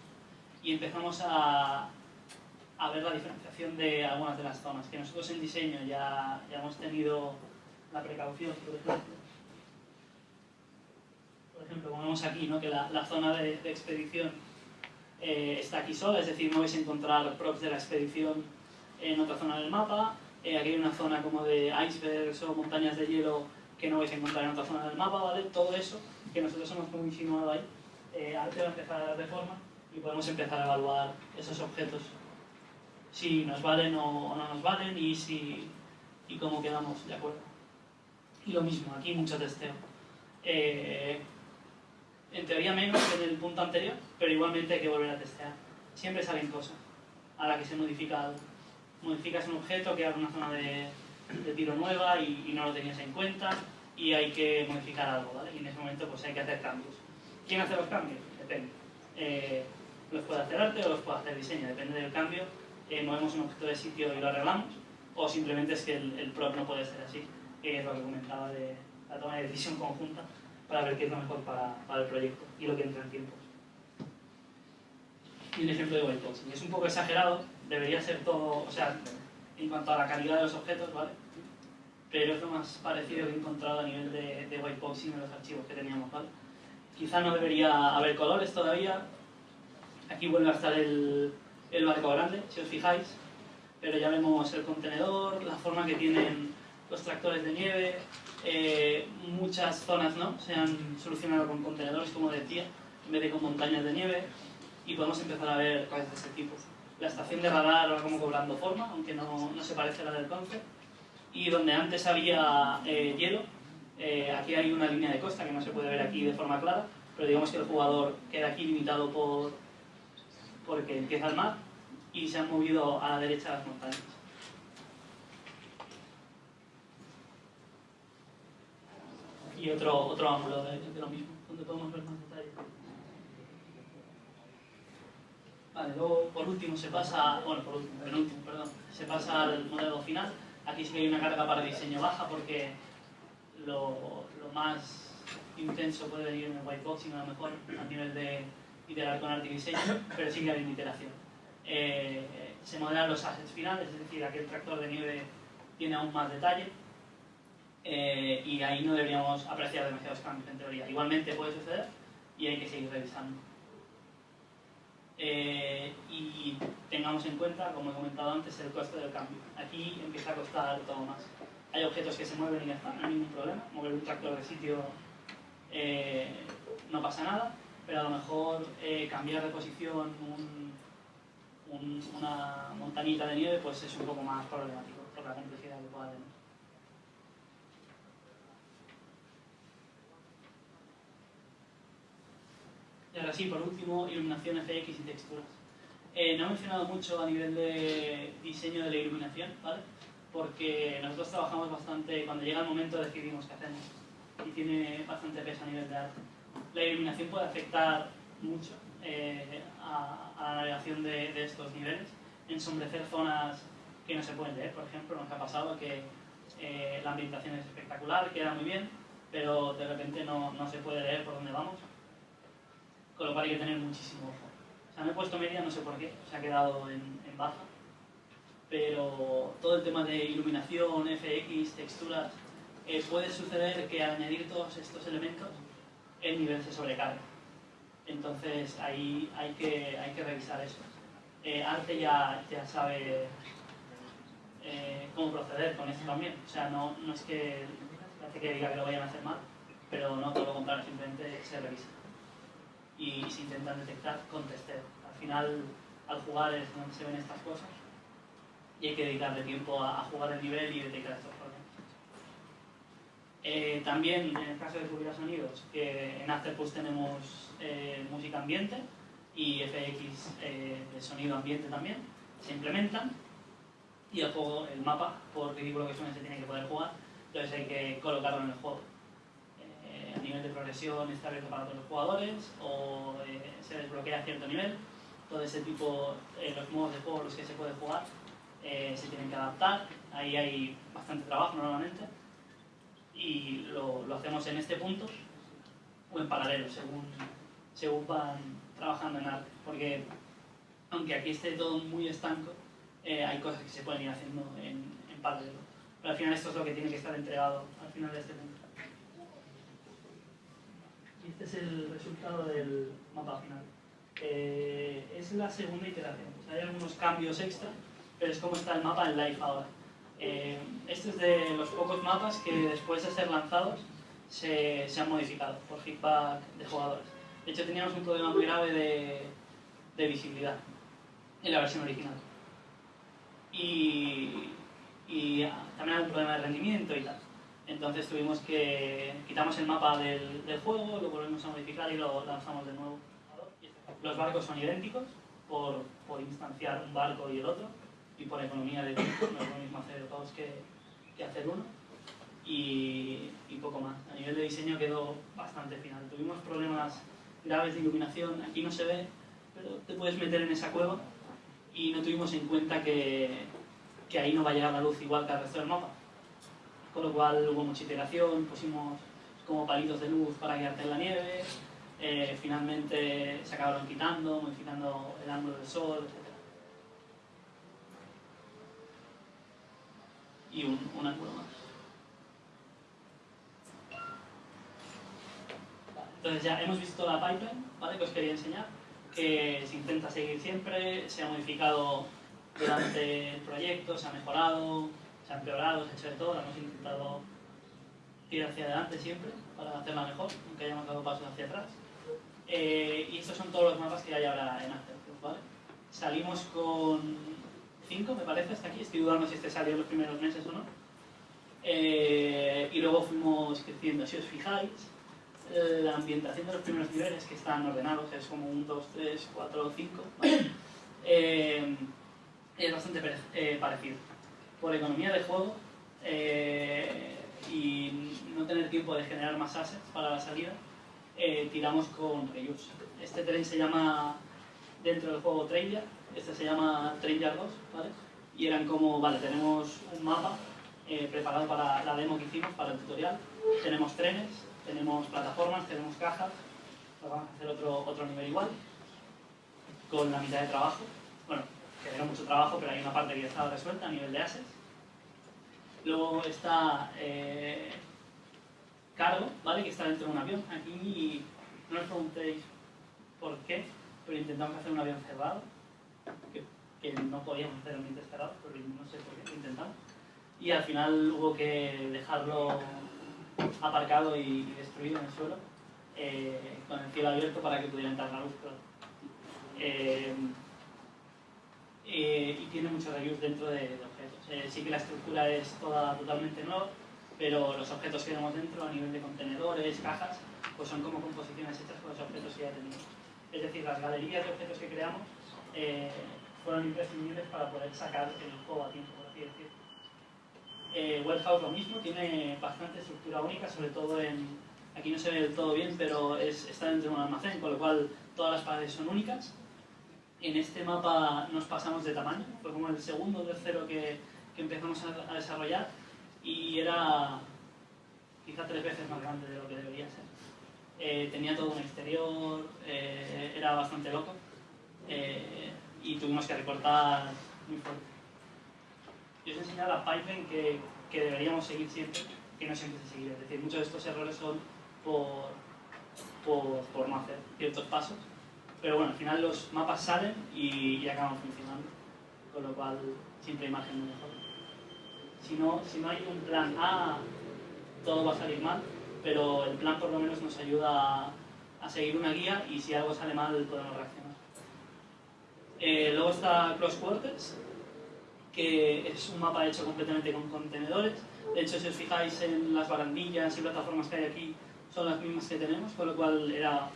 y empezamos a, a, ver la diferenciación de algunas de las zonas, que nosotros en diseño ya, ya hemos tenido la precaución, por ejemplo. Por ejemplo, como vemos aquí, ¿no? que la, la zona de, de expedición eh, está aquí sola, es decir, no vais a encontrar props de la expedición en otra zona del mapa. Eh, aquí hay una zona como de icebergs o montañas de hielo que no vais a encontrar en otra zona del mapa, ¿vale? Todo eso que nosotros hemos como insinuado ahí, eh, Arte va a empezar a dar de forma y podemos empezar a evaluar esos objetos. Si nos valen o, no nos valen y, si, y cómo quedamos de acuerdo. Y lo mismo, aquí mucho testeo. Eh, en teoría menos que en el punto anterior, pero igualmente hay que volver a testear. Siempre salen cosas a la que se modifica algo modificas un objeto que haga una zona de, de tiro nueva y, y, no lo tenías en cuenta y hay que modificar algo, ¿vale? Y en ese momento pues hay que hacer cambios. ¿Quién hace los cambios? Depende. Eh, los puede hacer arte o los puede hacer diseño, depende del cambio. Eh, movemos un objeto de sitio y lo arreglamos o simplemente es que el, el prop no puede ser así, que es lo que comentaba de la toma de decisión conjunta para ver qué es lo mejor para, para el proyecto y lo que entra en tiempos. Y un ejemplo de whiteboxing. Es un poco exagerado, debería ser todo, o sea, en cuanto a la calidad de los objetos, ¿vale? Pero es lo más parecido que he encontrado a nivel de, de whiteboxing en los archivos que teníamos, ¿vale? Quizá no debería haber colores todavía. Aquí vuelve a estar el, el barco grande, si os fijáis. Pero ya vemos el contenedor, la forma que tienen los tractores de nieve. Eh, muchas zonas ¿no? se han solucionado con contenedores, como decía, en vez de con montañas de nieve. Y podemos empezar a ver cosas de ese tipo la estación de radar va como cobrando forma, aunque no, no se parece a la del concept. Y donde antes había eh, hielo, eh, aquí hay una línea de costa que no se puede ver aquí de forma clara, pero digamos que el jugador queda aquí limitado por porque empieza el mar y se han movido a la derecha las montañas. Y otro, otro ángulo de, de lo mismo, donde podemos ver más detalles. Luego por último se pasa, bueno, por último, penúltimo, perdón, se pasa al modelo final. Aquí sí que hay una carga para diseño baja porque lo, más intenso puede venir en el whiteboxing a lo mejor a nivel de iterar con arte diseño, pero sí que hay una iteración. Eh, se modelan los assets finales, es decir, aquel tractor de nieve tiene aún más detalle eh, y ahí no deberíamos apreciar demasiados cambios en teoría. Igualmente puede suceder y hay que seguir revisando. Eh, y tengamos en cuenta, como he comentado antes, el coste del cambio. Aquí empieza a costar todo más. Hay objetos que se mueven y ya está, no hay ningún problema. Mover un tractor de sitio eh, no pasa nada, pero a lo mejor eh, cambiar de posición un, un, una montañita de nieve pues es un poco más problemático por la complejidad que pueda tener. Ahora sí, por último, iluminación FX y texturas. Eh, no he mencionado mucho a nivel de diseño de la iluminación, ¿vale? Porque nosotros trabajamos bastante, cuando llega el momento decidimos qué hacemos y tiene bastante peso a nivel de arte. La iluminación puede afectar mucho eh, a, a, la navegación de, de, estos niveles, ensombrecer zonas que no se pueden leer, por ejemplo, nos ha pasado que eh, la ambientación es espectacular, queda muy bien, pero de repente no, no se puede leer por dónde vamos con lo cual hay que tener muchísimo ojo. O sea, me he puesto media, no sé por qué, se ha quedado en, baja, pero todo el tema de iluminación, FX, texturas, eh, puede suceder que al añadir todos estos elementos el nivel se sobrecarga. Entonces ahí hay que, revisar eso. Eh, Arte ya, sabe eh, cómo proceder con esto también. O sea, no, es que que diga que lo vayan a hacer mal, pero no todo lo contrario, simplemente se revisa y se intentan detectar con testeo. Al final, al jugar es donde se ven estas cosas y hay que dedicarle tiempo a, a jugar el nivel y detectar estos problemas. Eh, también, en el caso de subir a sonidos, que en Afterpush tenemos eh, música ambiente y FX eh, de sonido ambiente también, se implementan y el juego, el mapa, por ridículo que suene, se tiene que poder jugar, entonces hay que colocarlo en el juego a nivel de progresión está abierto para todos los jugadores o eh, se desbloquea a cierto nivel. Todo ese tipo, eh, los modos de juego los que se puede jugar eh, se tienen que adaptar. Ahí hay bastante trabajo normalmente y lo, lo, hacemos en este punto o en paralelo según, según van trabajando en arte. Porque aunque aquí esté todo muy estanco, hay cosas que se pueden ir haciendo en, en paralelo. Pero al final esto es lo que tiene que estar entregado al final de este punto este es el resultado del mapa final. Eh, es la segunda iteración. Hay algunos cambios extra, pero es como está el mapa en live ahora. Eh, este es de los pocos mapas que después de ser lanzados se, se, han modificado por feedback de jugadores. De hecho, teníamos un problema muy grave de, de visibilidad en la versión original. Y también hay un problema de rendimiento y tal. Entonces tuvimos que... quitamos el mapa del, juego, lo volvemos a modificar y lo lanzamos de nuevo. Los barcos son idénticos por, por instanciar un barco y el otro y por economía de tiempo, no es lo mismo hacer dos que, que hacer uno. Y, y, poco más. A nivel de diseño quedó bastante final. Tuvimos problemas graves de iluminación, aquí no se ve, pero te puedes meter en esa cueva y no tuvimos en cuenta que, que ahí no va a llegar la luz igual que al resto del mapa con lo cual hubo mucha iteración, pusimos como palitos de luz para guiarte en la nieve, eh, finalmente se acabaron quitando, modificando el ángulo del sol, etc. Y un, un ángulo más. Entonces ya hemos visto la pipeline, ¿vale? Que os quería enseñar, que se intenta seguir siempre, se ha modificado durante el proyecto, se ha mejorado, se ha empeorado, se ha hecho de todo, hemos intentado ir hacia adelante siempre para hacerla mejor, aunque hayamos dado pasos hacia atrás. Eh, y estos son todos los mapas que hay ahora en ¿vale? Salimos con 5, me parece, hasta aquí, estoy dudando si este salió en los primeros meses o no. Eh, y luego fuimos creciendo, si os fijáis, eh, la ambientación de los primeros niveles que están ordenados, es como un 2, 3, 4, 5, ¿vale? es bastante parecido por economía de juego eh, y no tener tiempo de generar más assets para la salida, eh, tiramos con reuse. Este tren se llama dentro del juego Train Este se llama Train 2, ¿vale? Y eran como, vale, tenemos un mapa eh, preparado para la demo que hicimos, para el tutorial. Tenemos trenes, tenemos plataformas, tenemos cajas. vamos a hacer otro, otro nivel igual, con la mitad de trabajo. Bueno, que era mucho trabajo, pero hay una parte que ya estaba resuelta a nivel de assets. Luego está eh, cargo, ¿vale? Que está dentro de un avión. Aquí no os preguntéis por qué, pero intentamos hacer un avión cerrado, que, no podíamos hacer ambientes cerrados, pero no sé por qué, intentamos. Y al final hubo que dejarlo aparcado y, destruido en el suelo, eh, con el cielo abierto para que pudiera entrar la luz. Eh, eh, y tiene muchos reviews dentro de, objetos. sí que la estructura es toda totalmente nueva, pero los objetos que tenemos dentro a nivel de contenedores, cajas, pues son como composiciones hechas con los objetos que ya tenemos. Es decir, las galerías de objetos que creamos eh, fueron imprescindibles para poder sacar el juego a tiempo, por así decirlo. Eh, lo mismo, tiene bastante estructura única, sobre todo en... Aquí no se ve del todo bien, pero es, está dentro de un almacén, con lo cual todas las paredes son únicas. En este mapa nos pasamos de tamaño, fue como el segundo o tercero que, que empezamos a, a desarrollar y era quizá tres veces más grande de lo que debería ser. Eh, tenía todo un exterior, eh, era bastante loco eh, y tuvimos que recortar muy fuerte. Yo os he enseñado la pipeline que, que, deberíamos seguir siempre, que no siempre se sigue. Es decir, muchos de estos errores son por, por, por no hacer ciertos pasos. Pero bueno, al final los mapas salen y, y acaban funcionando, con lo cual siempre hay margen de mejor. Si no, si no hay un plan A, todo va a salir mal pero el plan por lo menos nos ayuda a, seguir una guía y si algo sale mal podemos reaccionar. Eh, luego está Cross Quarters, que es un mapa hecho completamente con contenedores. De hecho, si os fijáis en las barandillas y plataformas que hay aquí, son las mismas que tenemos, con lo cual era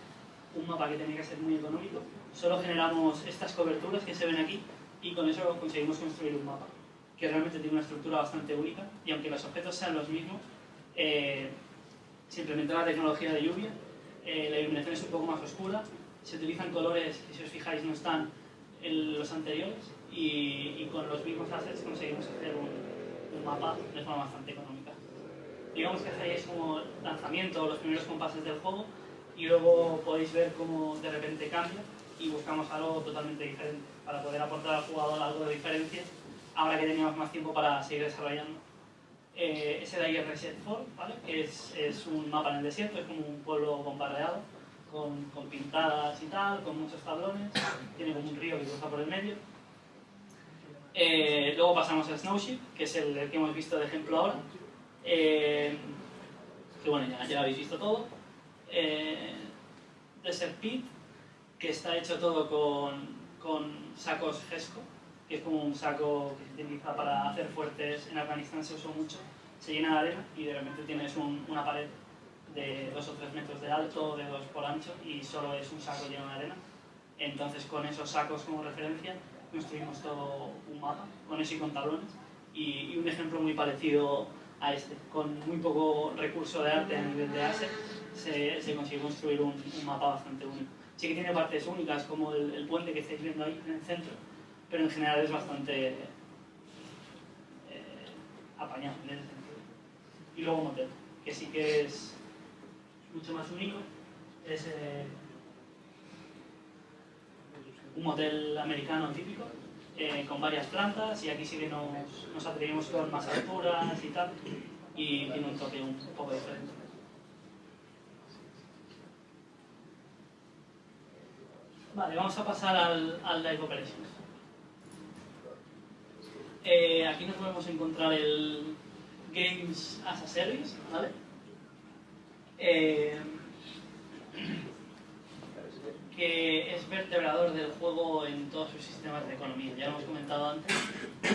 un mapa que tenía que ser muy económico. Solo generamos estas coberturas que se ven aquí y con eso conseguimos construir un mapa que realmente tiene una estructura bastante única y aunque los objetos sean los mismos, eh, se la tecnología de lluvia, eh, la iluminación es un poco más oscura, se utilizan colores que si os fijáis no están en los anteriores y, con los mismos assets conseguimos hacer un, mapa de forma bastante económica. Digamos que hacéis como lanzamiento los primeros compases del juego y luego podéis ver cómo de repente cambia y buscamos algo totalmente diferente para poder aportar al jugador algo de diferencia ahora que teníamos más tiempo para seguir desarrollando eh, es el Ayer Reset 4, ¿vale? que es, es, un mapa en el desierto, es como un pueblo bombardeado, con, con, pintadas y tal, con muchos tablones, tiene como un río que cruza por el medio. Eh, luego pasamos al Snowship, que es el, que hemos visto de ejemplo ahora, eh, que bueno, ya, ya, lo habéis visto todo. Eh, Desert Pit, que está hecho todo con, con sacos GESCO, que es como un saco que se utiliza para hacer fuertes, en Afganistán se usó mucho, se llena de arena y de repente tienes una pared de 2 o 3 metros de alto, de 2 por ancho y solo es un saco lleno de arena. Entonces con esos sacos como referencia construimos todo un mapa, con eso y con tablones. Y, un ejemplo muy parecido a este, con muy poco recurso de arte a nivel de ASE, se, se consigue construir un, mapa bastante único. Sí que tiene partes únicas como el, el puente que estáis viendo ahí en el centro, pero en general es bastante eh, apañado en ese sentido. Y luego Motel, que sí que es mucho más único, es eh, un motel americano típico, eh, con varias plantas, y aquí sí que nos, nos atrevimos con más alturas y tal, y tiene un toque un poco diferente. Vale, vamos a pasar al, al Live Operations. Eh, aquí nos podemos encontrar el Games as a Service, ¿vale? Eh, que es vertebrador del juego en todos sus sistemas de economía. Ya lo hemos comentado antes,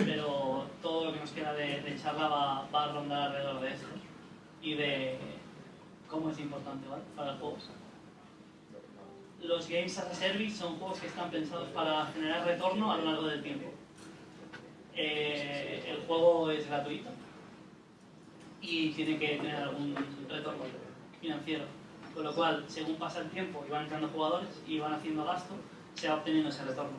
pero todo lo que nos queda de, charla va, va, a rondar alrededor de esto y de cómo es importante para el juego. Los Games as a Service son juegos que están pensados para generar retorno a lo largo del tiempo. Eh, el juego es gratuito y tiene que tener algún retorno financiero. Con lo cual, según pasa el tiempo y van entrando jugadores y van haciendo gasto, se va obteniendo ese retorno.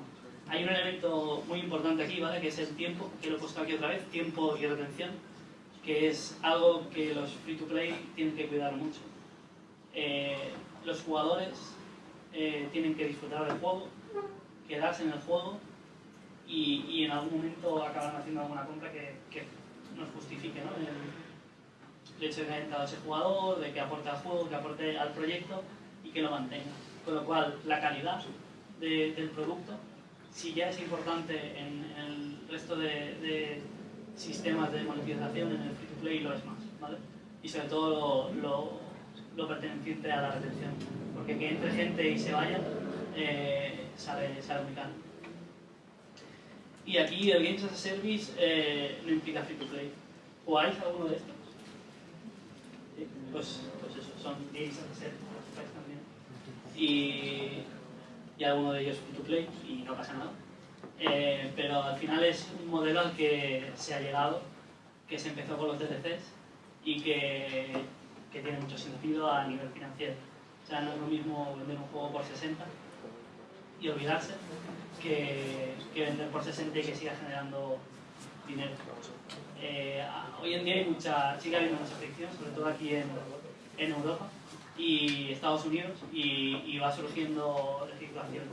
Hay un elemento muy importante aquí, ¿vale? Que es el tiempo, que lo he puesto aquí otra vez, tiempo y retención, que es algo que los free-to-play tienen que cuidar mucho. Eh, los jugadores eh, tienen que disfrutar del juego, quedarse en el juego y, en algún momento acaban haciendo alguna compra que, que nos justifique ¿no? Hecho de que haya entrado ese jugador, de que aporte al juego, que aporte al proyecto y que lo mantenga. Con lo cual, la calidad de, del producto, si ya es importante en, en el resto de, de, sistemas de monetización, en el free-to-play lo es más. ¿vale? Y sobre todo lo perteneciente a la retención. Porque que entre gente y se vaya, eh, sale, sale muy caro. Y aquí el Games as a Service eh, no implica free to play. ¿Jugáis alguno de estos? Pues, pues eso, son a Service, también. Y, y alguno de ellos free to play y no pasa nada. Eh, pero al final es un modelo al que se ha llegado, que se empezó con los DLCs y que, que tiene mucho sentido a nivel financiero. O sea, no es lo mismo vender un juego por 60 y olvidarse que, que, vender por 60 y que siga generando dinero. Eh, hoy en día hay mucha, sigue habiendo mucha fricción, sobre todo aquí en, en Europa y Estados Unidos, y, y va surgiendo legislación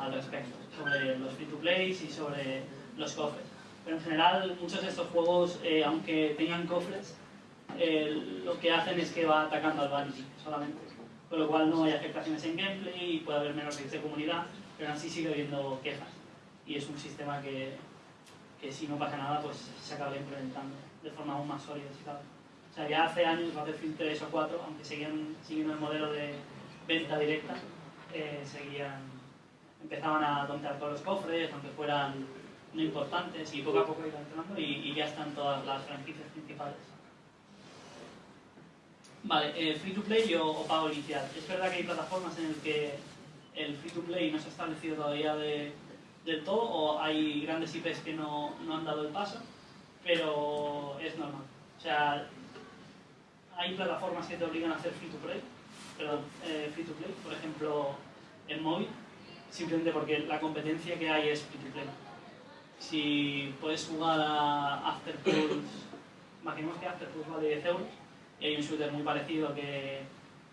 al respecto, sobre los free-to-plays y sobre los cofres. Pero en general, muchos de estos juegos, eh, aunque tengan cofres, eh, lo que hacen es que va atacando al vanity solamente con lo cual no hay afectaciones en gameplay y puede haber menos de comunidad, pero así sigue habiendo quejas. Y es un sistema que, que si no pasa nada, pues se acaba implementando de forma aún más sólida, si. O sea, ya hace años, Battlefield 3 o 4, aunque seguían siguiendo el modelo de venta directa, eh, seguían, empezaban a tontear todos los cofres, aunque fueran no importantes, y poco a poco iban entrando y, y ya están todas las franquicias principales. Vale, eh, free to play o, o, pago inicial. Es verdad que hay plataformas en las que el free to play no se ha establecido todavía de, del todo o hay grandes IPs que no, no, han dado el paso, pero es normal. O sea, hay plataformas que te obligan a hacer free to play, perdón, eh, free to play, por ejemplo, en móvil, simplemente porque la competencia que hay es free to play. Si puedes jugar a Afterpulse, imaginemos que Afterpulse vale 10 euros, y hay un shooter muy parecido que,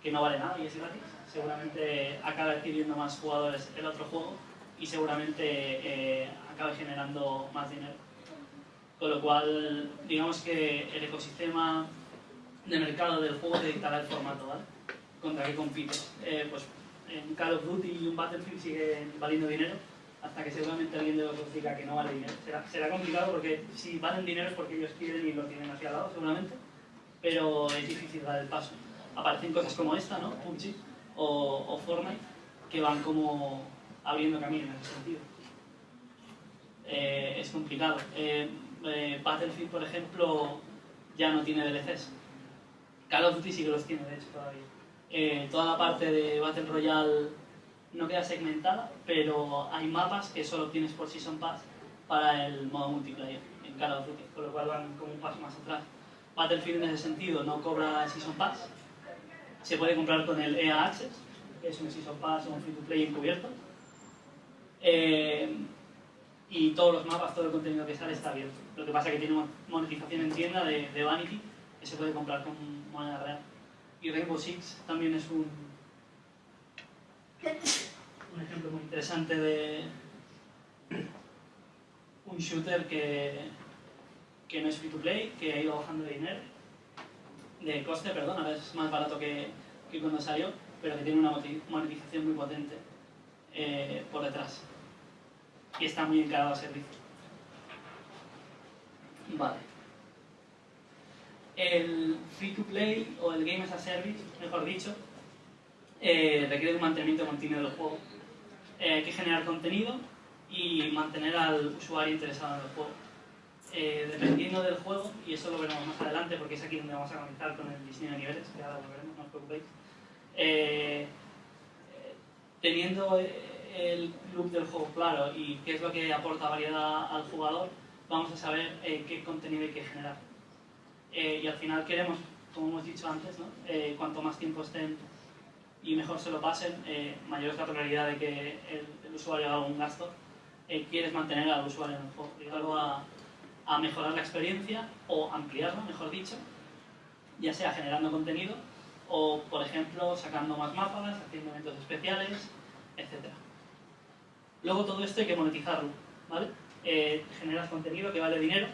que no vale nada y es gratis, seguramente acabe adquiriendo más jugadores el otro juego y seguramente eh, acabe generando más dinero. Con lo cual, digamos que el ecosistema de mercado del juego te dictará el formato, ¿vale? Contra qué compites. Eh, pues en Call of Duty y un Battlefield siguen valiendo dinero hasta que seguramente alguien de los diga que no vale dinero. Será, será complicado porque si valen dinero es porque ellos quieren y lo tienen hacia al lado, seguramente pero es difícil dar el paso. Aparecen cosas como esta, ¿no? PUBG o, o Fortnite, que van como abriendo camino en ese sentido. Eh, es complicado. Eh, eh, Battlefield, por ejemplo, ya no tiene DLCs. Call of Duty sí que los tiene, de hecho, todavía. Eh, toda la parte de Battle Royale no queda segmentada, pero hay mapas que solo tienes por Season Pass para el modo multiplayer en Call of Duty, con lo cual van como un paso más atrás. Battlefield en ese sentido no cobra Season Pass. Se puede comprar con el EA Access, que es un Season Pass o un free to play encubierto. Eh, y todos los mapas, todo el contenido que sale está abierto. Lo que pasa es que tiene monetización en tienda de, Vanity, que se puede comprar con moneda real. Y Rainbow Six también es un, un ejemplo muy interesante de un shooter que que no es free to play, que ha ido bajando de dinero, de coste, perdón, ahora es más barato que, que cuando salió, pero que tiene una monetización muy potente eh, por detrás. Y está muy encarado al servicio. Vale. El free to play o el game as a service, mejor dicho, eh, requiere un mantenimiento continuo del juego. Eh, hay que generar contenido y mantener al usuario interesado en el juego eh, dependiendo del juego, y eso lo veremos más adelante porque es aquí donde vamos a comenzar con el diseño de niveles, que ahora lo veremos, no os preocupéis. Eh, teniendo el loop del juego claro y qué es lo que aporta variedad al jugador, vamos a saber eh, qué contenido hay que generar. Eh, y al final queremos, como hemos dicho antes. Eh, cuanto más tiempo estén y mejor se lo pasen, eh, mayor es la probabilidad de que el, usuario haga un gasto, quieres mantener al usuario en el juego. Algo a, a mejorar la experiencia o ampliarla, mejor dicho, ya sea generando contenido o, por ejemplo, sacando más mapas, haciendo eventos especiales, etc. Luego todo esto hay que monetizarlo, ¿vale? Eh, generas contenido que vale dinero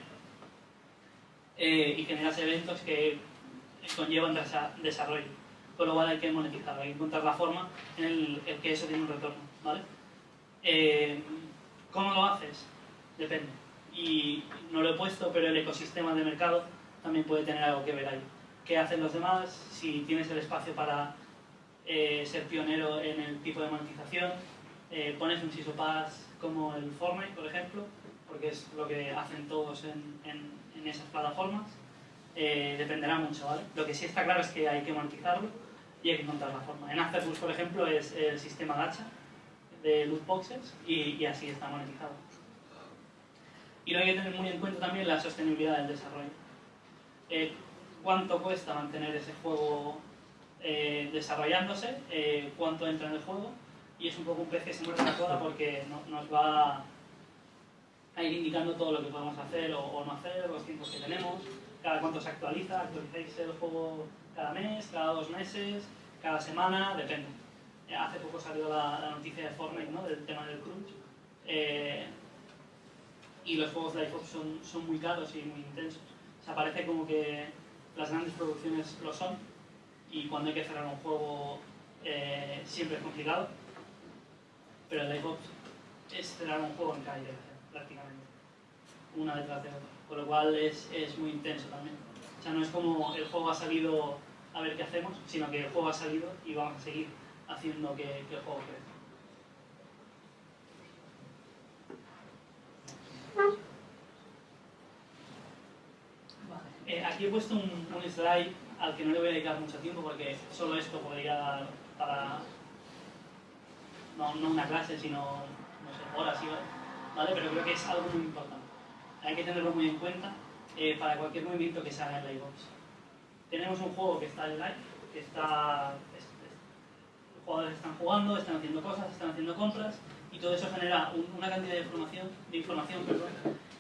eh, y generas eventos que conllevan desarrollo. Con lo cual hay que monetizarlo, hay que encontrar la forma en el, que eso tiene un retorno, ¿vale? Eh, ¿Cómo lo haces? Depende. Y no lo he puesto, pero el ecosistema de mercado también puede tener algo que ver ahí. ¿Qué hacen los demás? Si tienes el espacio para ser pionero en el tipo de monetización, pones un SISOPAS como el Fortnite, por ejemplo, porque es lo que hacen todos en, esas plataformas, eh, dependerá mucho, ¿vale? Lo que sí está claro es que hay que monetizarlo y hay que encontrar la forma. En Afterbooks, por ejemplo, es el sistema gacha de loot boxes y, así está monetizado. Y lo hay que tener muy en cuenta también la sostenibilidad del desarrollo. Eh, ¿Cuánto cuesta mantener ese juego eh, desarrollándose? ¿Cuánto entra en el juego? Y es un poco un pez que se muerde la cola porque nos va a ir indicando todo lo que podemos hacer o, no hacer, los tiempos que tenemos, cada cuánto se actualiza, actualizáis el juego cada mes, cada dos meses, cada semana, depende. Eh, hace poco salió la, noticia de Fortnite, ¿no? del tema del crunch. Eh, y los juegos de iPhone son, muy caros y muy intensos. O sea, parece como que las grandes producciones lo son y cuando hay que cerrar un juego eh, siempre es complicado pero el iPod es cerrar un juego en calle, prácticamente, una detrás de otra, con lo cual es, es muy intenso también. O sea, no es como el juego ha salido a ver qué hacemos, sino que el juego ha salido y vamos a seguir haciendo que, que el juego crezca. Eh, aquí he puesto un, un, slide al que no le voy a dedicar mucho tiempo porque solo esto podría dar para no, no una clase, sino no sé, horas, ¿vale? Pero creo que es algo muy importante. Hay que tenerlo muy en cuenta eh, para cualquier movimiento que se haga en la iBox. Tenemos un juego que está en live, que está... los jugadores están jugando, están haciendo cosas, están haciendo compras, y todo eso genera una cantidad de información, de información perdón,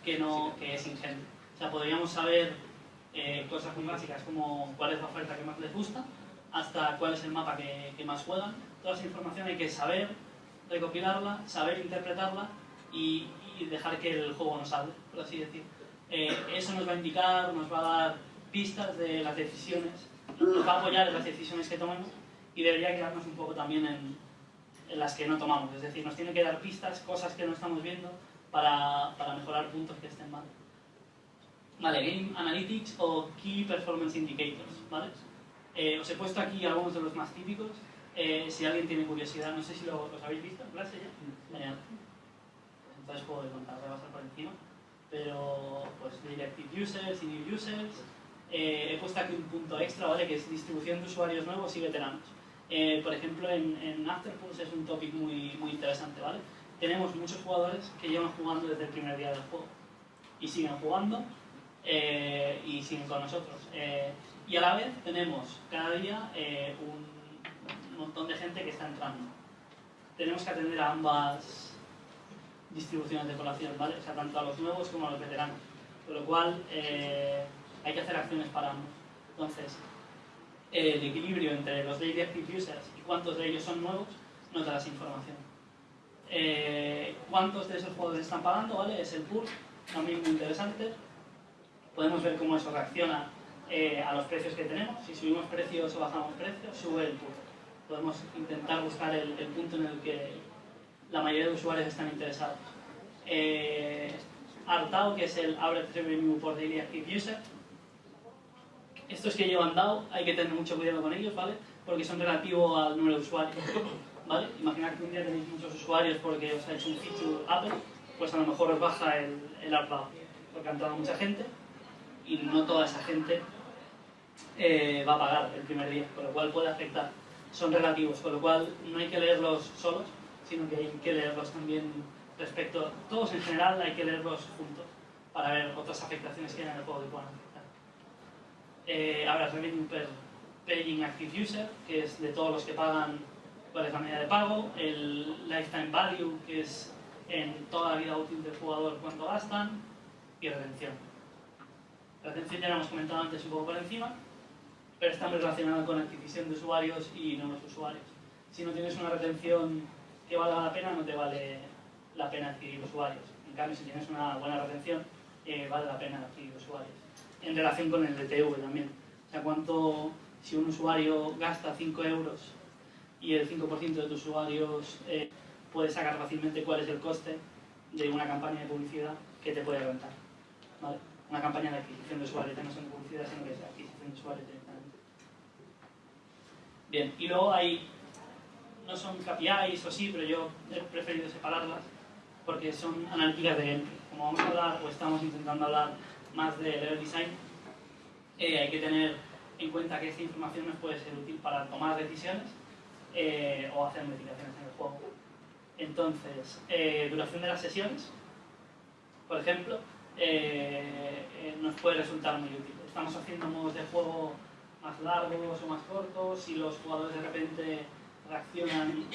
que, no, que es ingente. O sea, podríamos saber eh, cosas muy básicas como cuál es la oferta que más les gusta, hasta cuál es el mapa que, que más juegan. Toda esa información hay que saber recopilarla, saber interpretarla y, dejar que el juego nos hable, por así decir. Eh, eso nos va a indicar, nos va a dar pistas de las decisiones, nos va a apoyar en las decisiones que tomemos y debería quedarnos un poco también en, las que no tomamos. Es decir, nos tiene que dar pistas, cosas que no estamos viendo para, para mejorar puntos que estén mal. Vale, Game Analytics o Key Performance Indicators, ¿vale? Eh, os he puesto aquí algunos de los más típicos. Eh, si alguien tiene curiosidad, no sé si lo, los habéis visto en clase ya. Genial. Entonces puedo contar, repasar por encima. Pero, pues, Directive Users y New Users. Eh, he puesto aquí un punto extra, ¿vale? Que es distribución de usuarios nuevos y veteranos. Eh, por ejemplo, en, en Afterpulse es un topic muy, muy interesante, ¿vale? Tenemos muchos jugadores que llevan jugando desde el primer día del juego y siguen jugando y siguen con nosotros. y a la vez tenemos cada día un un montón de gente que está entrando. Tenemos que atender a ambas distribuciones de población, ¿vale? O sea, tanto a los nuevos como a los veteranos. Con lo cual, eh, hay que hacer acciones para ambos. Entonces, el equilibrio entre los daily active users y cuántos de ellos son nuevos nos da esa información. Eh, cuántos de esos jugadores están pagando, ¿vale? Es el pool, también muy interesante. Podemos ver cómo eso reacciona eh, a los precios que tenemos. Si subimos precios o bajamos precios, sube el pool podemos intentar buscar el, punto en el que la mayoría de usuarios están interesados. Eh, Artao, que es el Average Revenue por Daily Active User. Estos que llevan DAO hay que tener mucho cuidado con ellos, ¿vale? Porque son relativos al número de usuarios, ¿vale? Imaginad que un día tenéis muchos usuarios porque os ha hecho un feature Apple, pues a lo mejor os baja el, el ARPAO, porque ha entrado mucha gente y no toda esa gente eh, va a pagar el primer día, con lo cual puede afectar son relativos, con lo cual no hay que leerlos solos, sino que hay que leerlos también respecto, todos en general hay que leerlos juntos para ver otras afectaciones que hay en el juego que puedan afectar. Eh, ahora, revenue per, Paying Active User, que es de todos los que pagan cuál es la medida de pago, el Lifetime Value, que es en toda la vida útil del jugador cuánto gastan, y retención. Retención ya lo hemos comentado antes un poco por encima, pero está muy relacionada con adquisición de usuarios y nuevos usuarios. Si no tienes una retención que valga la pena, no te vale la pena adquirir usuarios. En cambio, si tienes una buena retención, eh, vale la pena adquirir usuarios. En relación con el DTV también. O sea, cuánto, si un usuario gasta 5 euros y el 5% de tus usuarios eh, puede sacar fácilmente cuál es el coste de una campaña de publicidad que te puede rentar. ¿vale? Una campaña de adquisición de usuarios, no son de publicidad, sino que es de adquisición de usuarios. Bien, y luego hay, no son KPIs o sí, pero yo he preferido separarlas porque son analíticas de gameplay. Como vamos a hablar, o estamos intentando hablar más de level design, eh, hay que tener en cuenta que esta información nos puede ser útil para tomar decisiones eh, o hacer modificaciones en el juego. Entonces, eh, duración de las sesiones, por ejemplo, nos puede resultar muy útil. Estamos haciendo modos de juego más largos o más cortos, y los jugadores de repente reaccionan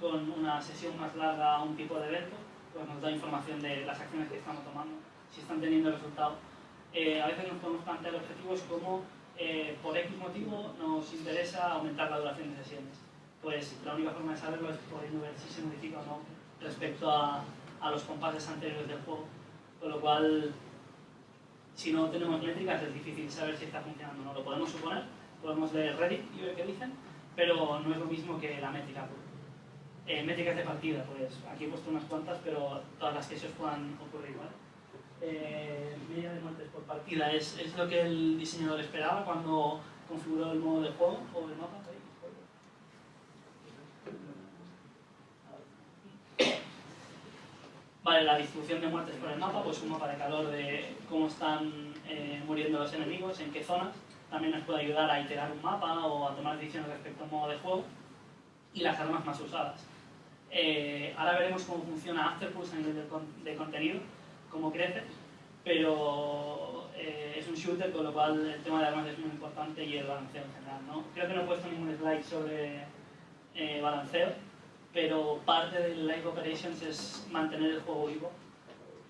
con una sesión más larga a un tipo de evento, pues nos da información de las acciones que estamos tomando, si están teniendo resultado. Eh, a veces nos podemos plantear objetivos como eh, por X motivo nos interesa aumentar la duración de sesiones. Pues la única forma de saberlo es pudiendo ver si se modifica o no respecto a, a los compases anteriores del juego. Con lo cual, si no tenemos métricas es difícil saber si está funcionando o no. Lo podemos suponer, podemos leer Reddit y ver qué dicen, pero no es lo mismo que la métrica eh, métricas de partida, pues aquí he puesto unas cuantas, pero todas las que se os puedan ocurrir, ¿vale? Eh, media de muertes por partida es, es, lo que el diseñador esperaba cuando configuró el modo de juego o el mapa. Vale, la distribución de muertes por el mapa, pues un mapa de calor de cómo están eh, muriendo los enemigos, en qué zonas. También nos puede ayudar a iterar un mapa o a tomar decisiones respecto al modo de juego. Y las armas más usadas. Eh, ahora veremos cómo funciona Afterpulse a nivel de, de contenido, cómo crece, pero eh, es un shooter, con lo cual el tema de armas es muy importante y el balanceo en general. ¿no? Creo que no he puesto ningún slide sobre eh, balanceo, pero parte del Live Operations es mantener el juego vivo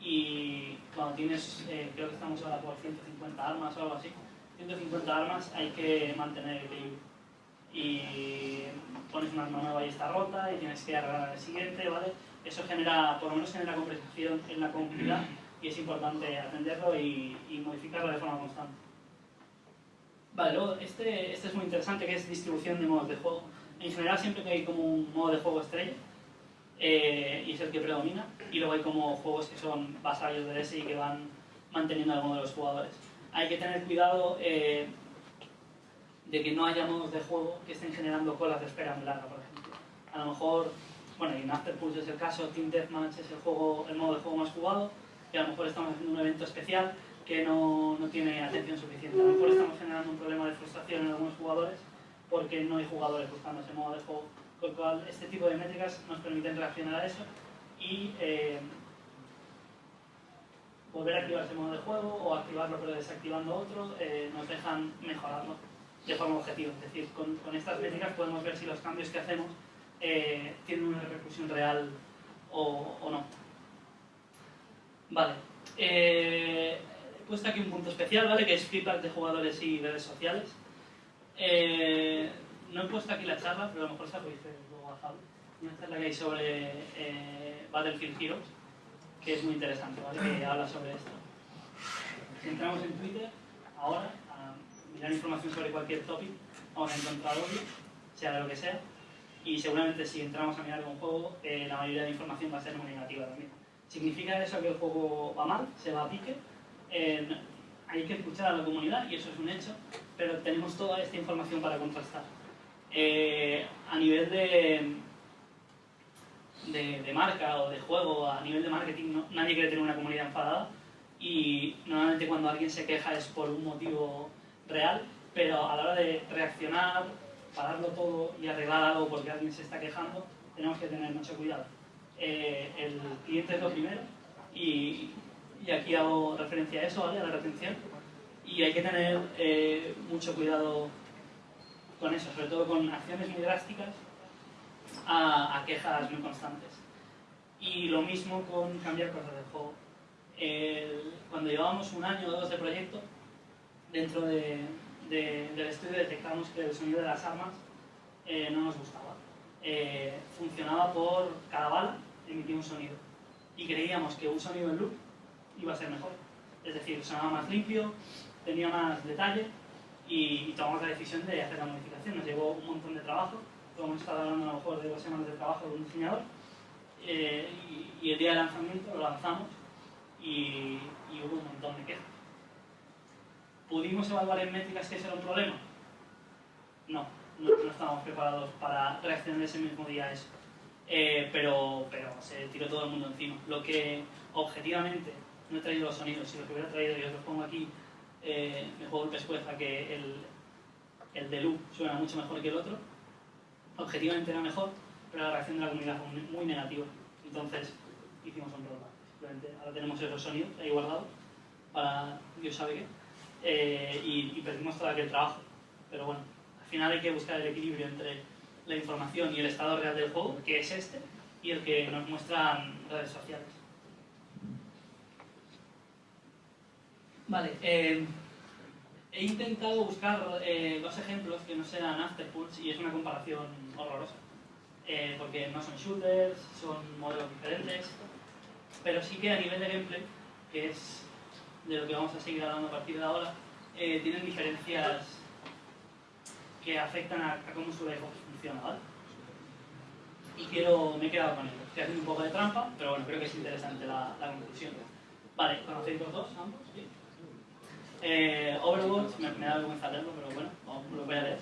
y cuando tienes, eh, creo que estamos ahora por 150 armas o algo así, 150 armas hay que mantener el equilibrio y pones una arma nueva y está rota y tienes que arreglar el siguiente, ¿vale? Eso genera, por lo menos genera conversación en la comunidad y es importante atenderlo y, modificarlo de forma constante. Vale, luego este, este es muy interesante que es distribución de modos de juego. En general siempre que hay como un modo de juego estrella eh, y es el que predomina y luego hay como juegos que son vasallos de ese y que van manteniendo al modo de los jugadores. Hay que tener cuidado eh, de que no haya modos de juego que estén generando colas de espera muy larga, por ejemplo. A lo mejor, bueno, y en Afterpulse es el caso, Team Deathmatch es el, juego, el modo de juego más jugado, y a lo mejor estamos haciendo un evento especial que no, no tiene atención suficiente. A lo mejor estamos generando un problema de frustración en algunos jugadores porque no hay jugadores buscando ese modo de juego. Con lo cual, este tipo de métricas nos permiten reaccionar a eso y eh, volver a activar ese modo de juego o activarlo pero desactivando otro, eh, nos dejan mejorarlo de forma objetiva. Es decir, con, con, estas métricas podemos ver si los cambios que hacemos eh, tienen una repercusión real o, o no. Vale. Eh, he puesto aquí un punto especial, ¿vale? Que es feedback de jugadores y redes sociales. No he puesto aquí la charla, pero a lo mejor se lo dice luego a Javi. Una charla que hay sobre Battlefield Heroes, que es muy interesante, ¿vale? Que habla sobre esto. Si entramos en Twitter, ahora, mirar información sobre cualquier topic, vamos a encontrar odio, sea de lo que sea, y seguramente si entramos a mirar un juego, eh, la mayoría de información va a ser muy negativa también. ¿Significa eso que el juego va mal, se va a pique? Eh, hay que escuchar a la comunidad y eso es un hecho, pero tenemos toda esta información para contrastar. Eh, a nivel de, de, marca o de juego, a nivel de marketing, nadie quiere tener una comunidad enfadada y normalmente cuando alguien se queja es por un motivo real, pero a la hora de reaccionar, pararlo todo y arreglar algo porque alguien se está quejando, tenemos que tener mucho cuidado. Eh, el cliente es lo primero y, y, aquí hago referencia a eso, ¿vale? a la retención, y hay que tener eh, mucho cuidado con eso, sobre todo con acciones muy drásticas, a, quejas muy constantes. Y lo mismo con cambiar cosas del juego. cuando llevábamos un año o dos de proyecto, dentro del estudio detectamos que el sonido de las armas eh, no nos gustaba. Eh, funcionaba por cada bala, emitía un sonido. Y creíamos que un sonido en loop iba a ser mejor. Es decir, sonaba más limpio, tenía más detalle y, tomamos la decisión de hacer la modificación. Nos llevó un montón de trabajo, hemos estado hablando a lo mejor de dos semanas de trabajo de un diseñador eh, y, el día de lanzamiento lo lanzamos y, hubo un montón de quejas. ¿Pudimos evaluar en métricas que ese era un problema? No, no, estábamos preparados para reaccionar ese mismo día a eso. Eh, pero, pero se tiró todo el mundo encima. Lo que objetivamente no he traído los sonidos, si lo que hubiera traído y os los pongo aquí, eh, me juego el pescuezo a que el, el de loop suena mucho mejor que el otro. Objetivamente era mejor, pero la reacción de la comunidad fue muy, negativa. Entonces hicimos un rollback. Simplemente ahora tenemos esos sonidos ahí guardados para Dios sabe qué. Eh, y, y, perdimos todo aquel trabajo. Pero bueno, al final hay que buscar el equilibrio entre la información y el estado real del juego, que es este, y el que nos muestran redes sociales. Vale, eh, he intentado buscar eh, dos ejemplos que no sean Afterpulse y es una comparación horrorosa. Eh, porque no son shooters, son modelos diferentes, pero sí que a nivel de gameplay, que es de lo que vamos a seguir hablando a partir de ahora, tienen diferencias que afectan a, cómo su juego funciona, ¿vale? Y quiero, me he quedado con ello. Estoy haciendo un poco de trampa, pero bueno, creo que es interesante la, la conclusión. Vale, ¿conocéis los dos ambos? ¿Sí? Eh, Overwatch, me, me, da vergüenza leerlo, pero bueno, lo voy a leer.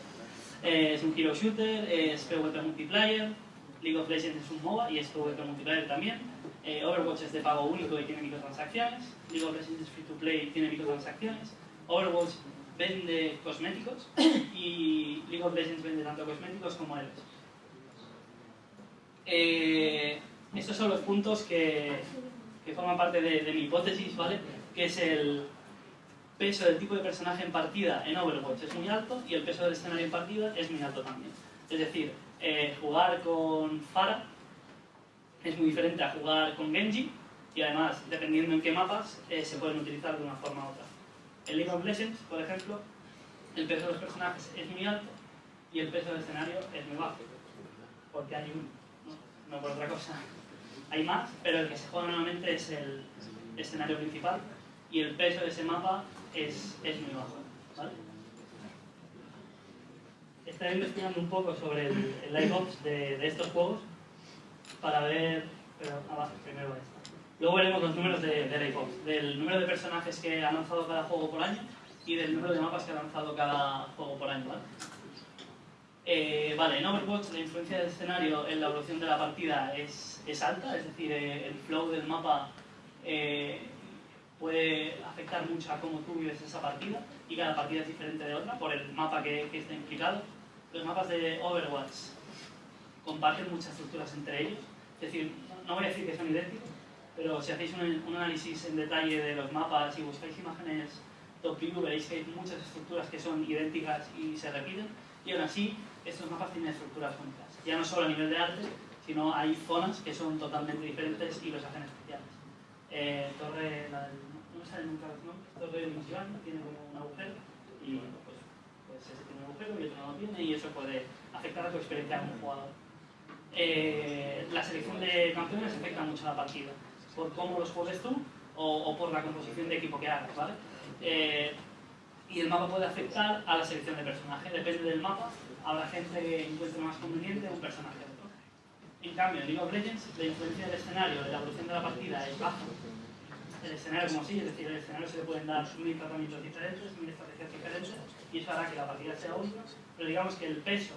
Eh, es un hero shooter, es PvP multiplayer, League of Legends es un MOBA y es PvP multiplayer también. Eh, Overwatch es de pago único y tiene microtransacciones. League of Legends es free to play y tiene microtransacciones. Overwatch vende cosméticos y League of Legends vende tanto cosméticos como héroes. Eh, estos son los puntos que, que forman parte de, de mi hipótesis, ¿vale? Que es el, peso del tipo de personaje en partida en Overwatch es muy alto y el peso del escenario en partida es muy alto también. Es decir, eh, jugar con Pharah es muy diferente a jugar con Genji y además, dependiendo en qué mapas, eh, se pueden utilizar de una forma u otra. En League of Legends, por ejemplo, el peso de los personajes es muy alto y el peso del escenario es muy bajo, porque hay uno, no, no por otra cosa. Hay más, pero el que se juega normalmente es el escenario principal y el peso de ese mapa es, es muy bajo. ¿vale? Estaré investigando un poco sobre el, el de, de, estos juegos para ver. Pero abajo, primero esto. Luego veremos los números de, de del número de personajes que ha lanzado cada juego por año y del número de mapas que ha lanzado cada juego por año. ¿vale? Eh, vale, en Overwatch la influencia del escenario en la evolución de la partida es, es alta, es decir, eh, el flow del mapa eh, puede afectar mucho a cómo tú vives esa partida y cada partida es diferente de otra por el mapa que, que está implicado. Los mapas de Overwatch comparten muchas estructuras entre ellos, es decir, no voy a decir que son idénticos, pero si hacéis un, análisis en detalle de los mapas y buscáis imágenes top view veréis que hay muchas estructuras que son idénticas y se repiten y aún así estos mapas tienen estructuras únicas, ya no solo a nivel de arte, sino hay zonas que son totalmente diferentes y los hacen especiales. Eh, torre, la del no nunca los nombres, torre de tiene como un agujero y pues, pues ese tiene un agujero y otro no lo tiene y eso puede afectar a tu experiencia como jugador. Eh, la selección de campeones afecta mucho a la partida, por cómo los juegues tú o, por la composición de equipo que hagas, ¿vale? Eh, y el mapa puede afectar a la selección de personajes, depende del mapa, habrá gente que encuentre más conveniente un personaje. En cambio, en League of Legends, la influencia del escenario, de la evolución de la partida es baja, el escenario como sí, es decir, el escenario se le pueden dar mil tratamientos diferentes, mil estrategias diferentes, y eso hará que la partida sea única, pero digamos que el peso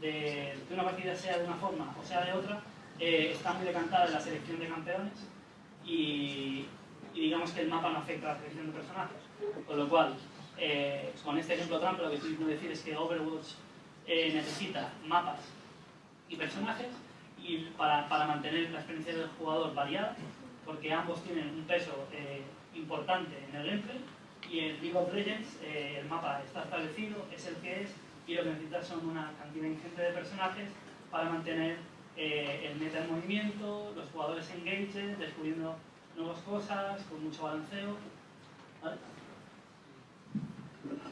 de que una partida sea de una forma o sea de otra, eh, está muy decantada en la selección de campeones y, digamos que el mapa no afecta a la selección de personajes. Con lo cual, eh, con este ejemplo trampa, lo que estoy queriendo decir es que Overwatch eh, necesita mapas y personajes y para, para mantener la experiencia del jugador variada porque ambos tienen un peso eh, importante en el gameplay y en League of Legends eh, el mapa está establecido, es el que es y lo que necesitas son una cantidad ingente de personajes para mantener eh, el meta en movimiento, los jugadores engaged, descubriendo nuevas cosas, con mucho balanceo.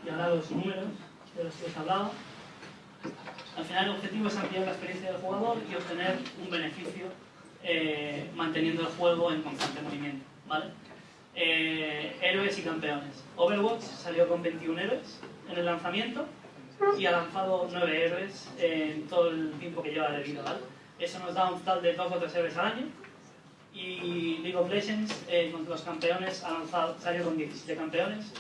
Y ahora los números de los que os he hablado. Al final el objetivo es ampliar la experiencia del jugador y obtener un beneficio eh, manteniendo el juego en constante movimiento. ¿vale? Eh, héroes y campeones. Overwatch salió con 21 héroes en el lanzamiento y ha lanzado 9 héroes en todo el tiempo que lleva de vida. ¿vale? Eso nos da un total de 2 o 3 héroes al año. Y League of Legends, eh, con los campeones, ha lanzado, salió con 17 campeones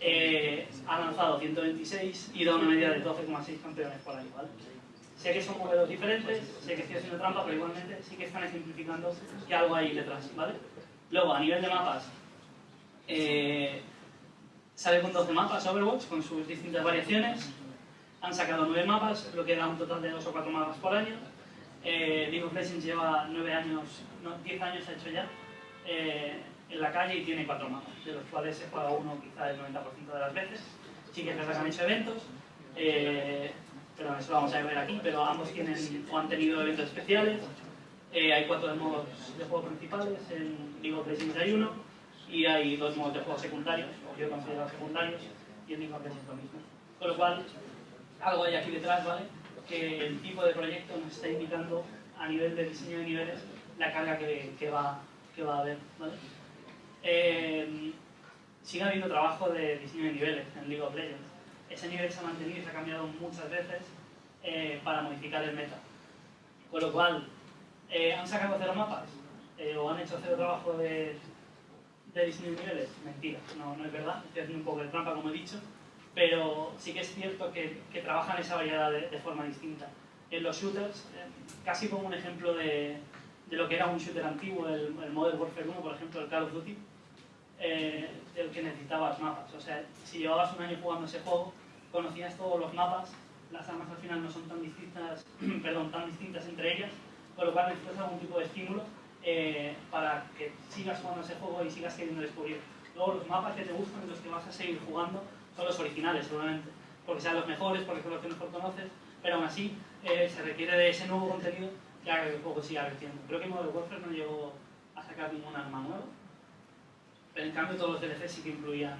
eh, ha lanzado 126 y da una media de 12,6 campeones por año, ¿vale? Sé que son modelos diferentes, sé que estoy haciendo trampa, pero igualmente sí que están ejemplificando que algo hay detrás, ¿vale? Luego, a nivel de mapas, eh, sale con 12 mapas Overwatch, con sus distintas variaciones. Han sacado 9 mapas, lo que da un total de 2 o 4 mapas por año. Eh, League of Legends lleva 9 años, no, 10 años ha hecho ya. Eh, en la calle y tiene cuatro mapas, de los cuales se juega uno quizá el 90% de las veces. Verdad que han hecho eventos, eh, pero eso lo vamos a ver aquí, pero ambos tienen o han tenido eventos especiales. Eh, hay cuatro modos de juego principales, en League of Legends hay uno, y hay dos modos de juego secundarios, o yo considero secundarios, y en League of Legends lo mismo. Con lo cual, algo hay aquí detrás, ¿vale? Que el tipo de proyecto nos está indicando a nivel de diseño de niveles la carga que, que va, que va a haber, ¿vale? Eh, sigue habiendo trabajo de diseño de niveles en League of Legends. Ese nivel se ha mantenido y se ha cambiado muchas veces eh, para modificar el meta. Con lo cual, eh, ¿han sacado cero mapas? Eh, ¿O han hecho cero trabajo de, de diseño de niveles? Mentira, no, no es verdad. Estoy haciendo un poco de trampa, como he dicho. Pero sí que es cierto que, que trabajan esa variedad de, de, forma distinta. En los shooters, casi como un ejemplo de, de lo que era un shooter antiguo, el, el Modern Warfare 1, por ejemplo, el Call of Duty, eh, el que necesitabas mapas. O sea, si llevabas un año jugando ese juego, conocías todos los mapas, las armas al final no son tan distintas, perdón, tan distintas entre ellas, con lo cual necesitas algún tipo de estímulo eh, para que sigas jugando ese juego y sigas queriendo descubrir. Luego los mapas que te gustan y los que vas a seguir jugando son los originales, seguramente, porque sean los mejores, porque son los que mejor conoces, pero aún así eh, se requiere de ese nuevo contenido que haga que el juego siga creciendo. Creo que Modern Warfare no llegó a sacar ningún arma nueva, pero en cambio todos los DLC sí que incluían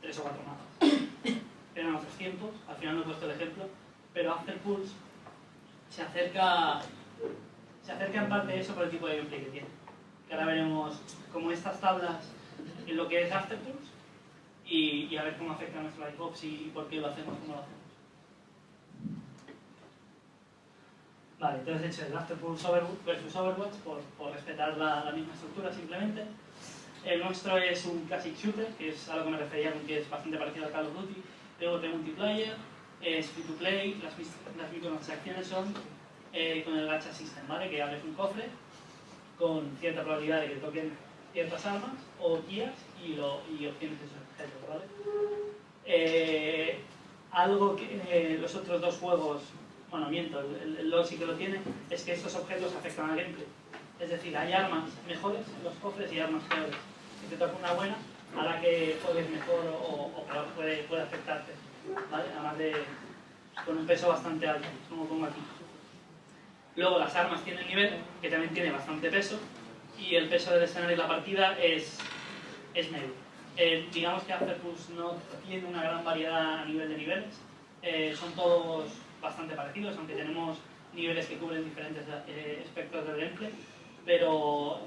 tres o cuatro mapas. Eran otros tiempos, al final no he puesto el ejemplo, pero After Pulse se acerca, se acerca en parte eso por el tipo de gameplay que tiene. Que ahora veremos como estas tablas en lo que es After Pulse y, y a ver cómo afecta a nuestro Ops y, y por qué lo hacemos como lo hacemos. Vale, entonces he hecho el After Pulse versus Overwatch por, por respetar la, la misma estructura simplemente. El nuestro es un classic shooter, que es a lo que me refería, que es bastante parecido al Call of Duty. Luego de multiplayer, es free to play, las, las microtransacciones son eh, con el gacha system, ¿vale? Que abres un cofre con cierta probabilidad de que toquen ciertas armas o guías y, lo, y obtienes esos objetos, ¿vale? Eh, algo que eh, los otros dos juegos, bueno, miento, el, el sí que lo tiene, es que estos objetos afectan al gameplay. Es decir, hay armas mejores en los cofres y armas peores si te toca una buena, hará que juegues mejor o, puede, puede afectarte. Además de con un peso bastante alto, como pongo aquí. Luego las armas tienen nivel, que también tiene bastante peso, y el peso del escenario de la partida es, es medio. Eh, digamos que Afterpulse no tiene una gran variedad a nivel de niveles, eh, son todos bastante parecidos, aunque tenemos niveles que cubren diferentes eh, espectros del gameplay, pero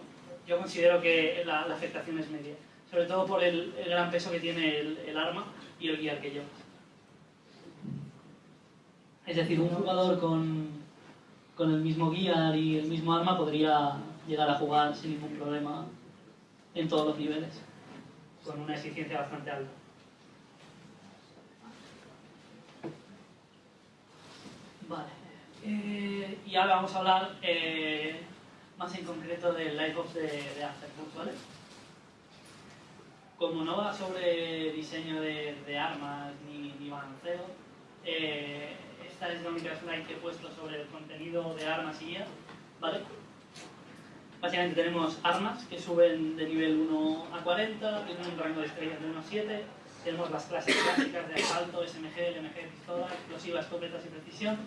yo considero que la, la, afectación es media, sobre todo por el, gran peso que tiene el, arma y el guiar que llevas. Es decir, un jugador con, con el mismo guiar y el mismo arma podría llegar a jugar sin ningún problema en todos los niveles, con una eficiencia bastante alta. Vale. Eh, y ahora vamos a hablar eh, más en concreto del Live Ops de, de Afterburst, ¿vale? Como no va sobre diseño de, de armas ni, ni balanceo, eh, esta es la única slide que he puesto sobre el contenido de armas y guía, ¿vale? Básicamente tenemos armas que suben de nivel 1 a 40, tienen un rango de estrellas de 1 a 7, tenemos las clases clásicas de asalto, SMG, LMG, pistola, explosivas, escopetas y precisión.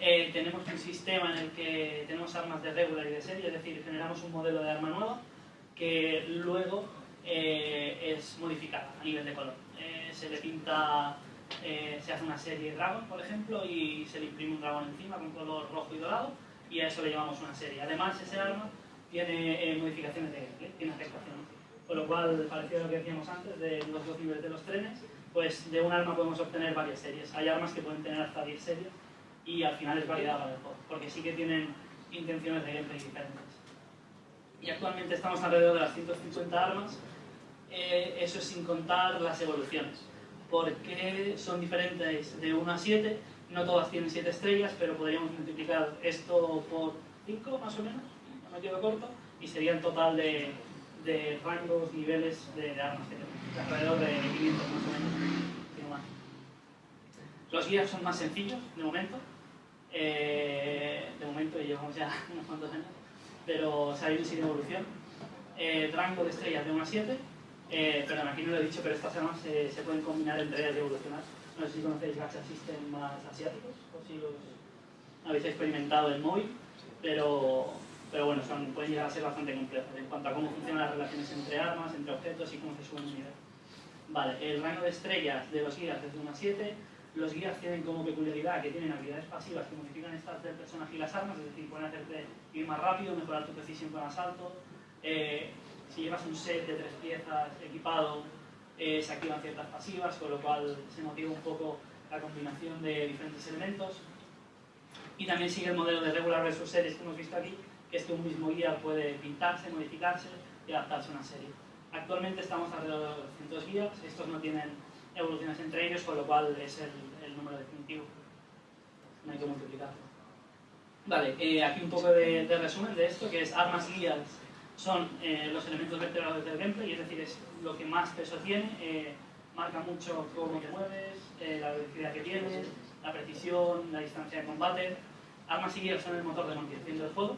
Eh, tenemos un sistema en el que tenemos armas de regular y de serie, es decir, generamos un modelo de arma nueva que luego eh, es modificada a nivel de color. Eh, se le pinta, se hace una serie Dragon, por ejemplo, y se le imprime un dragón encima con color rojo y dorado, y a eso le llamamos una serie. Además, ese arma tiene modificaciones de gameplay, tiene afectaciones. Con lo cual, parecido a lo que decíamos antes de los dos niveles de los trenes, pues de un arma podemos obtener varias series. Hay armas que pueden tener hasta 10 series y al final es variedad para el juego, porque sí que tienen intenciones de gameplay diferentes. Y actualmente estamos alrededor de las 150 armas, eh, eso es sin contar las evoluciones. porque son diferentes de 1 a 7? No todas tienen 7 estrellas, pero podríamos multiplicar esto por 5 más o menos, no me quedo corto, y sería el total de de rangos, niveles de, armas que tenemos, alrededor de 500 más o menos. Los guías son más sencillos, de momento, eh, de momento llevamos ya unos cuantos años, pero se ha ido sin evolución. Eh, rango de estrellas de 1 a 7, eh, perdón, aquí no lo he dicho, pero estas armas se, se pueden combinar entre ellas y evolucionar. No sé si conocéis gacha system más asiáticos, o si los habéis experimentado en móvil, pero pero bueno, son, pueden llegar a ser bastante complejos en cuanto a cómo funcionan las relaciones entre armas, entre objetos y cómo se suben nivel. Vale, el rango de estrellas de los guías es de 1 a 7. Los guías tienen como peculiaridad que tienen habilidades pasivas que modifican estas del personaje y las armas, es decir, pueden hacerte ir más rápido, mejorar tu precisión con asalto. Eh, si llevas un set de tres piezas equipado, eh, se activan ciertas pasivas, con lo cual se motiva un poco la combinación de diferentes elementos. Y también sigue el modelo de regular versus series que hemos visto aquí, que es que un mismo guía puede pintarse, modificarse y adaptarse a una serie. Actualmente estamos alrededor de 200 guías, estos no tienen evoluciones entre ellos, con lo cual es el, número definitivo. No hay que multiplicarlo. Vale, eh, aquí un poco de, resumen de esto, que es armas guías son eh, los elementos vertebrados del gameplay, es decir, es lo que más peso tiene, eh, marca mucho cómo te mueves, la velocidad que tienes, la precisión, la distancia de combate. Armas y guías son el motor de mantenimiento del juego,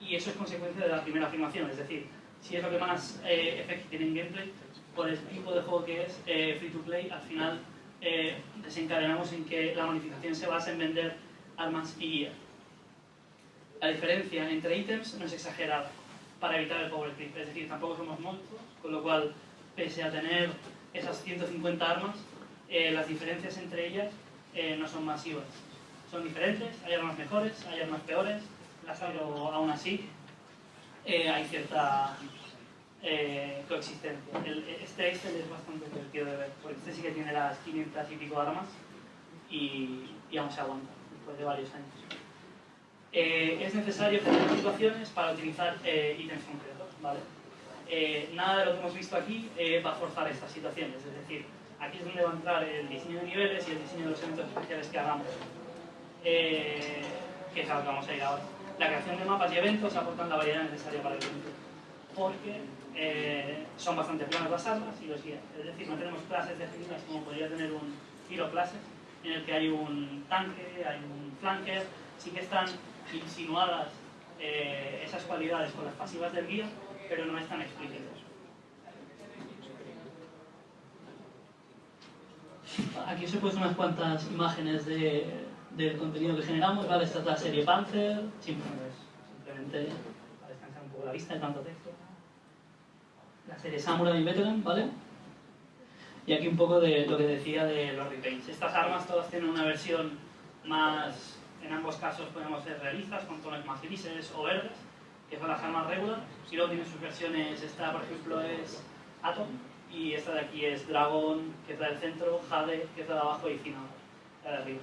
y eso es consecuencia de la primera afirmación, es decir, si es lo que más eh, efecto tiene en gameplay, por el tipo de juego que es eh, free to play, al final eh, desencadenamos en que la monetización se basa en vender armas y guía. La diferencia entre ítems no es exagerada para evitar el power creep, es decir, tampoco somos monstruos, con lo cual, pese a tener esas 150 armas, las diferencias entre ellas no son masivas. Son diferentes, hay armas mejores, hay armas peores, pero aún así eh, hay cierta eh, coexistencia. este Excel es bastante divertido de ver, porque este sí que tiene las 500 y pico armas y, y aún se aguanta después de varios años. Eh, es necesario generar situaciones para utilizar ítems concretos, ¿vale? nada de lo que hemos visto aquí va a forzar estas situaciones, es decir, aquí es donde va a entrar el diseño de niveles y el diseño de los eventos especiales que hagamos, que es a lo que vamos a ir ahora la creación de mapas y eventos aportan la variedad necesaria para el evento, porque eh, son bastante planas las y los guías. Es decir, no tenemos clases definidas como podría tener un giro clase, en el que hay un tanque, hay un flanker, sí que están insinuadas eh, esas cualidades con las pasivas del guía, pero no están explícitas. Aquí os he puesto unas cuantas imágenes de del contenido que generamos, ¿vale? Esta es la serie Panzer, simplemente para descansar un poco la vista de tanto texto. La serie Samurai Veteran, ¿vale? Y aquí un poco de lo que decía de los repaints. Estas armas todas tienen una versión más, en ambos casos podemos ser realistas, con tonos más grises o verdes, que son las armas regular, y luego tiene sus versiones, esta por ejemplo es Atom, y esta de aquí es Dragon, que es la del centro, Jade, que es la de abajo, y Final, la de arriba.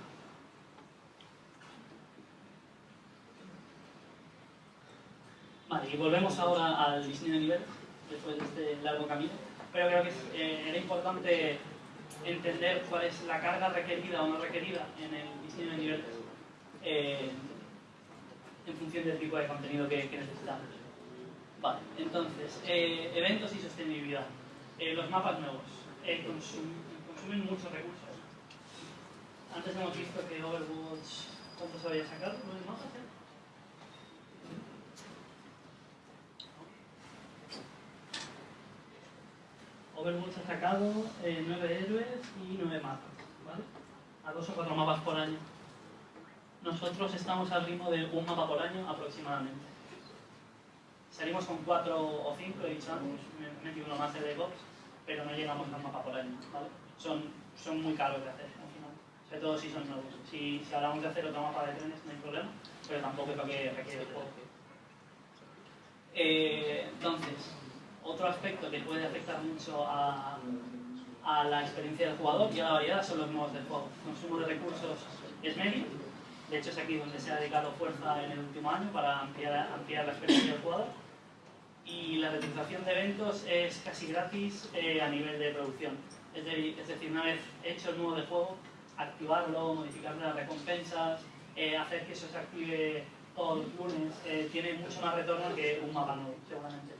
Vale, y volvemos ahora al diseño de nivel, después de este largo camino. Pero creo que eh, era importante entender cuál es la carga requerida o no requerida en el diseño de niveles eh, en función del tipo de contenido que, necesitamos. Vale, entonces, eh, eventos y sostenibilidad. los mapas nuevos consumen muchos recursos. Antes hemos visto que Overwatch, ¿cuánto se había sacado? ¿Nueve mapas? Overwatch ha sacado eh, 9 héroes y 9 mapas, ¿vale? A dos o cuatro mapas por año. Nosotros estamos al ritmo de un mapa por año aproximadamente. Salimos con 4 o 5, he dicho antes, me metí uno más de DevOps, pero no llegamos a un mapa por año. Son, son muy caros de hacer, al final. Sobre todo si son nuevos. Si, si hablamos de hacer otro mapa de trenes, no hay problema, pero tampoco es lo que requiere el juego. Eh, entonces, otro aspecto que puede afectar mucho a, la experiencia del jugador y a la variedad son los modos de juego. El consumo de recursos es medio, de hecho es aquí donde se ha dedicado fuerza en el último año para ampliar, la experiencia del jugador. Y la realización de eventos es casi gratis eh, a nivel de producción. Es, decir, una vez hecho el modo de juego, activarlo, modificar las recompensas, eh, hacer que eso se active todos los lunes, eh, tiene mucho más retorno que un mapa nuevo, seguramente.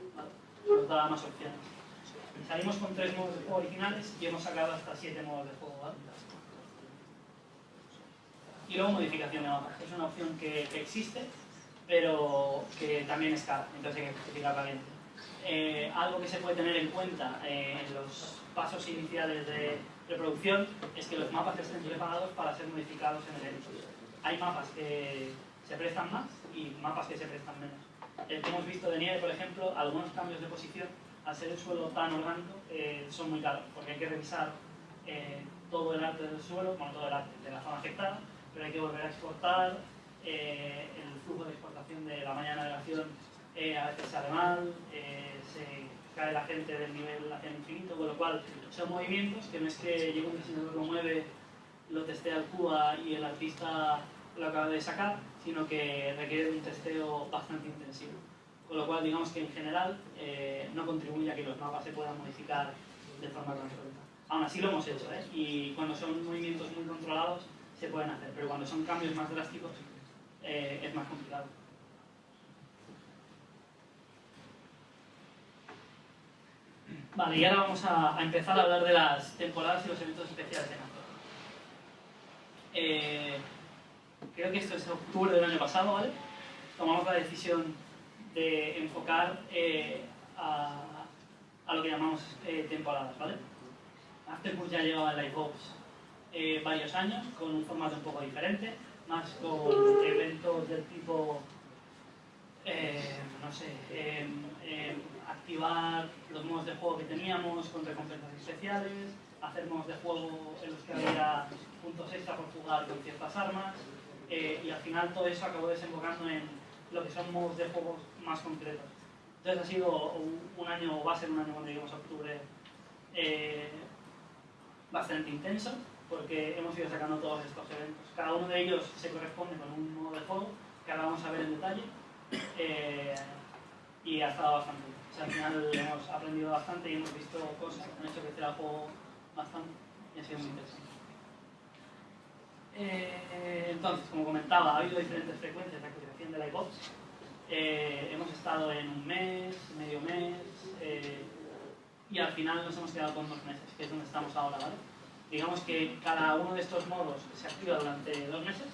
Nos da más opciones. Salimos con tres modos de juego originales y hemos sacado hasta siete modos de juego. Y luego modificación de mapas. Es una opción que, existe, pero que también es cara, entonces hay que justificarla bien. Eh, algo que se puede tener en cuenta eh, en los pasos iniciales de reproducción es que los mapas estén preparados para ser modificados en el evento. Hay mapas que se prestan más y mapas que se prestan menos. El que hemos visto de nieve, por ejemplo, algunos cambios de posición, al ser el suelo tan orgánico, eh, son muy caros, porque hay que revisar eh, todo el arte del suelo, bueno, todo el arte de la zona afectada, pero hay que volver a exportar, eh, el flujo de exportación de la mañana de navegación a veces sale mal, se cae la gente del nivel hacia el infinito, con lo cual son movimientos que no es que llegue un diseñador lo mueve, lo testea el CUA y el artista lo acaba de sacar, sino que requiere un testeo bastante intensivo. Con lo cual, digamos que en general eh, no contribuye a que los mapas se puedan modificar de forma conjunta. Aún así lo hemos hecho, ¿eh? y cuando son movimientos muy controlados se pueden hacer, pero cuando son cambios más drásticos eh, es más complicado. Vale, y ahora vamos a, empezar a hablar de las temporadas y los eventos especiales de Nato. Creo que esto es octubre del año pasado, ¿vale? Tomamos la decisión de enfocar eh, a, a, lo que llamamos eh, temporadas, ¿vale? Afterburst ya llevaba en Livebox eh, varios años, con un formato un poco diferente, más con eventos del tipo, eh, no sé, activar los modos de juego que teníamos con recompensas especiales, hacer modos de juego en los que había puntos extra por jugar con ciertas armas, eh, y al final todo eso acabó desembocando en lo que son modos de juegos más concretos. Entonces ha sido un, año, o va a ser un año cuando lleguemos a octubre, eh, bastante intenso, porque hemos ido sacando todos estos eventos. Cada uno de ellos se corresponde con un modo de juego que ahora vamos a ver en detalle, eh, y ha estado bastante bien. Al final hemos aprendido bastante y hemos visto cosas que han hecho crecer el juego bastante y ha sido muy interesante. Eh, entonces, como comentaba, ha habido diferentes frecuencias de actualización de la iPod. Eh, hemos estado en un mes, medio mes, eh, y al final nos hemos quedado con dos meses, que es donde estamos ahora, ¿vale? Digamos que cada uno de estos modos se activa durante dos meses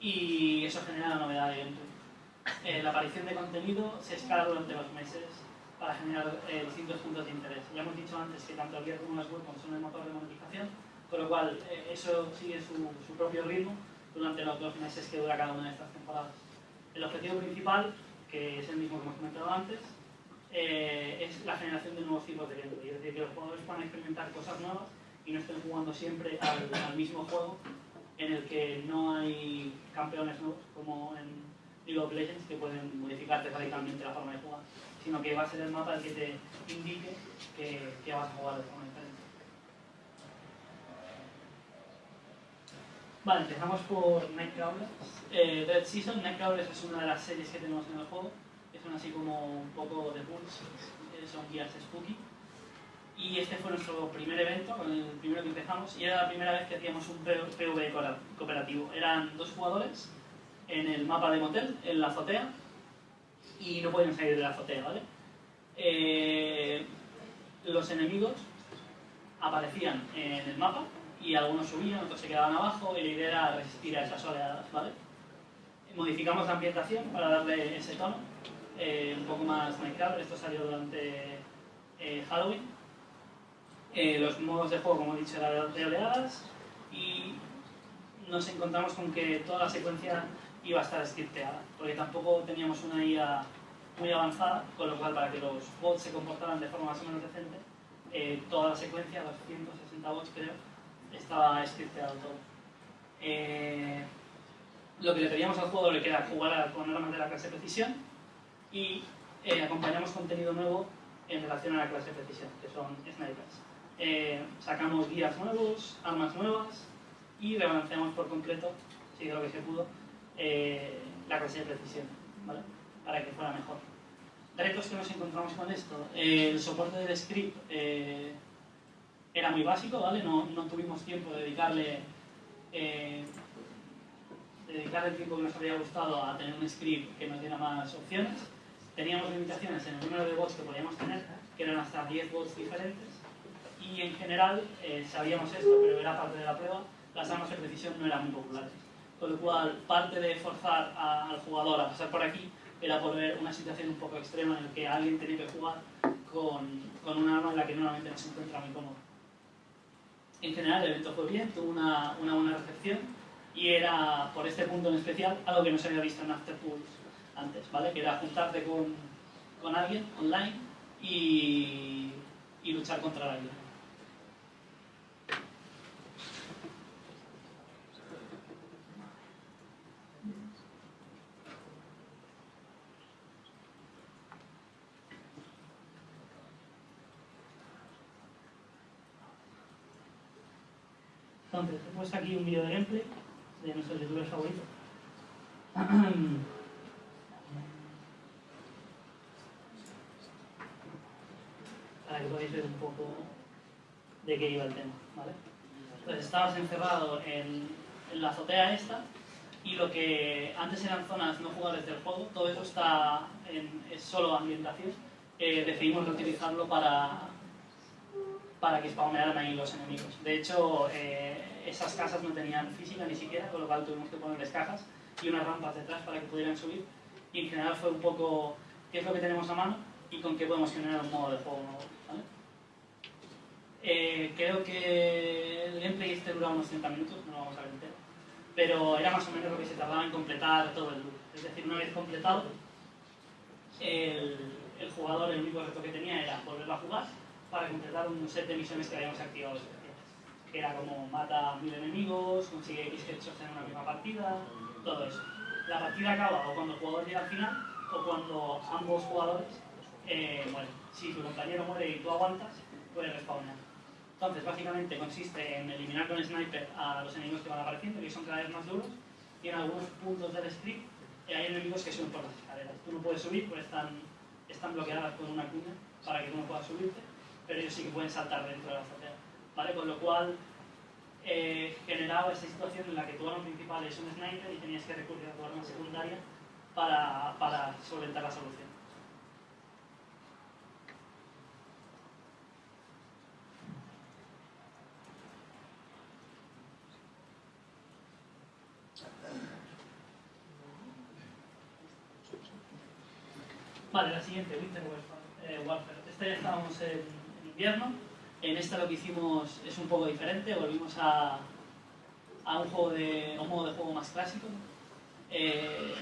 y eso genera la novedad de gameplay. la aparición de contenido se escala durante los meses para generar distintos puntos de interés. Ya hemos dicho antes que tanto el guía como las web son el motor de monetización, con lo cual, eh, eso sigue su, su, propio ritmo durante los dos meses que dura cada una de estas temporadas. El objetivo principal, que es el mismo que hemos comentado antes, eh, es la generación de nuevos tipos de gameplay. Es decir, que los jugadores puedan experimentar cosas nuevas y no estén jugando siempre al, al mismo juego en el que no hay campeones nuevos, como en League of Legends, que pueden modificarte radicalmente la forma de jugar, sino que va a ser el mapa el que te indique que, que vas a jugar de forma diferente. Vale, empezamos por Nightcrawlers. Eh, Dead Season, Nightcrawlers es una de las series que tenemos en el juego. que son así como un poco de pulse, eh, son guías spooky. Y este fue nuestro primer evento, el primero que empezamos, y era la primera vez que hacíamos un PvE cooperativo. Eran dos jugadores en el mapa de motel, en la azotea, y no podían salir de la azotea, ¿vale? Eh, los enemigos aparecían en el mapa y algunos subían, otros se quedaban abajo y la idea era resistir a esas oleadas, ¿vale? Modificamos la ambientación para darle ese tono, eh, un poco más Minecraft, esto salió durante eh, Halloween. Eh, los modos de juego, como he dicho, eran de oleadas y nos encontramos con que toda la secuencia iba a estar scripteada, porque tampoco teníamos una IA muy avanzada, con lo cual para que los bots se comportaran de forma más o menos decente, eh, toda la secuencia, los 160 bots creo, estaba scripteado todo. Eh, lo que le pedíamos al jugador era jugar con armas de la clase precisión y eh, acompañamos contenido nuevo en relación a la clase precisión, que son snipers. Eh, sacamos guías nuevos, armas nuevas y rebalanceamos por completo, si de lo que se pudo, eh, la clase de precisión, ¿vale? para que fuera mejor. Retos que nos encontramos con esto. el soporte del script era muy básico, ¿vale? No, no tuvimos tiempo de dedicarle dedicar el tiempo que nos habría gustado a tener un script que nos diera más opciones. Teníamos limitaciones en el número de bots que podíamos tener, que eran hasta 10 bots diferentes. Y en general, eh, sabíamos esto, pero era parte de la prueba, las armas de precisión no eran muy populares. Con lo cual, parte de forzar al jugador a pasar por aquí era por ver una situación un poco extrema en la que alguien tenía que jugar con, con una arma en la que normalmente no se encuentra muy cómodo. En general, el evento fue bien, tuvo una, una buena recepción y era, por este punto en especial, algo que no se había visto en Afterpools antes, ¿vale? Que era juntarte con, con alguien online y, y luchar contra la vida. Entonces, he puesto aquí un vídeo de gameplay de nuestros youtubers favoritos. Para que podáis ver un poco de qué iba el tema, ¿vale? Entonces estabas encerrado en, en la azotea esta y lo que antes eran zonas no jugables del juego, todo eso está en, es solo ambientación. Eh, decidimos reutilizarlo para, para que spawnearan ahí los enemigos. De hecho, eh, esas casas no tenían física ni siquiera, con lo cual tuvimos que ponerles cajas y unas rampas detrás para que pudieran subir. Y en general fue un poco qué es lo que tenemos a mano y con qué podemos generar un modo de juego nuevo. Eh, creo que el gameplay este dura unos 30 minutos, no lo vamos a ver pero era más o menos lo que se tardaba en completar todo el loop. Es decir, una vez completado, el, el jugador el único reto que tenía era volverlo a jugar para completar un set de misiones que habíamos activado que era como mata a mil enemigos, consigue X headshots en una misma partida, todo eso. La partida acaba o cuando el jugador llega al final o cuando ambos jugadores eh, mueren. Si tu compañero muere y tú aguantas, puedes respawnar. Entonces, básicamente consiste en eliminar con sniper a los enemigos que van apareciendo, que son cada vez más duros, y en algunos puntos del script eh, hay enemigos que suben por las escaleras. Tú no puedes subir porque están, están bloqueadas con una cuña para que tú no puedas subirte, pero ellos sí que pueden saltar dentro de la azotea. Con lo cual eh, generaba esa situación en la que tu arma principal es un sniper y tenías que recurrir a tu arma secundaria para, para solventar la solución. Vale, la siguiente, Winter Warfare. Eh, Warfare. Esta ya estábamos en invierno en esta lo que hicimos es un poco diferente, volvimos a, un, juego de, un modo de juego más clásico. Eh,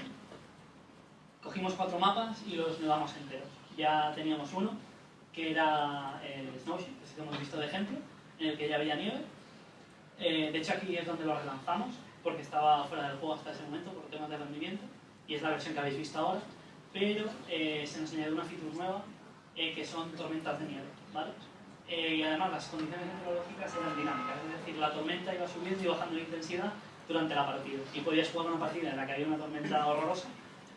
cogimos cuatro mapas y los nevamos enteros. Ya teníamos uno, que era el Snowship, que hemos visto de ejemplo, en el que ya había nieve. Eh, de hecho aquí es donde lo relanzamos, porque estaba fuera del juego hasta ese momento por temas de rendimiento, y es la versión que habéis visto ahora, pero eh, se nos añadió una feature nueva, que son tormentas de nieve. ¿vale? Eh, y además las condiciones meteorológicas eran dinámicas, es decir, la tormenta iba subiendo y bajando de intensidad durante la partida. Y podías jugar una partida en la que había una tormenta horrorosa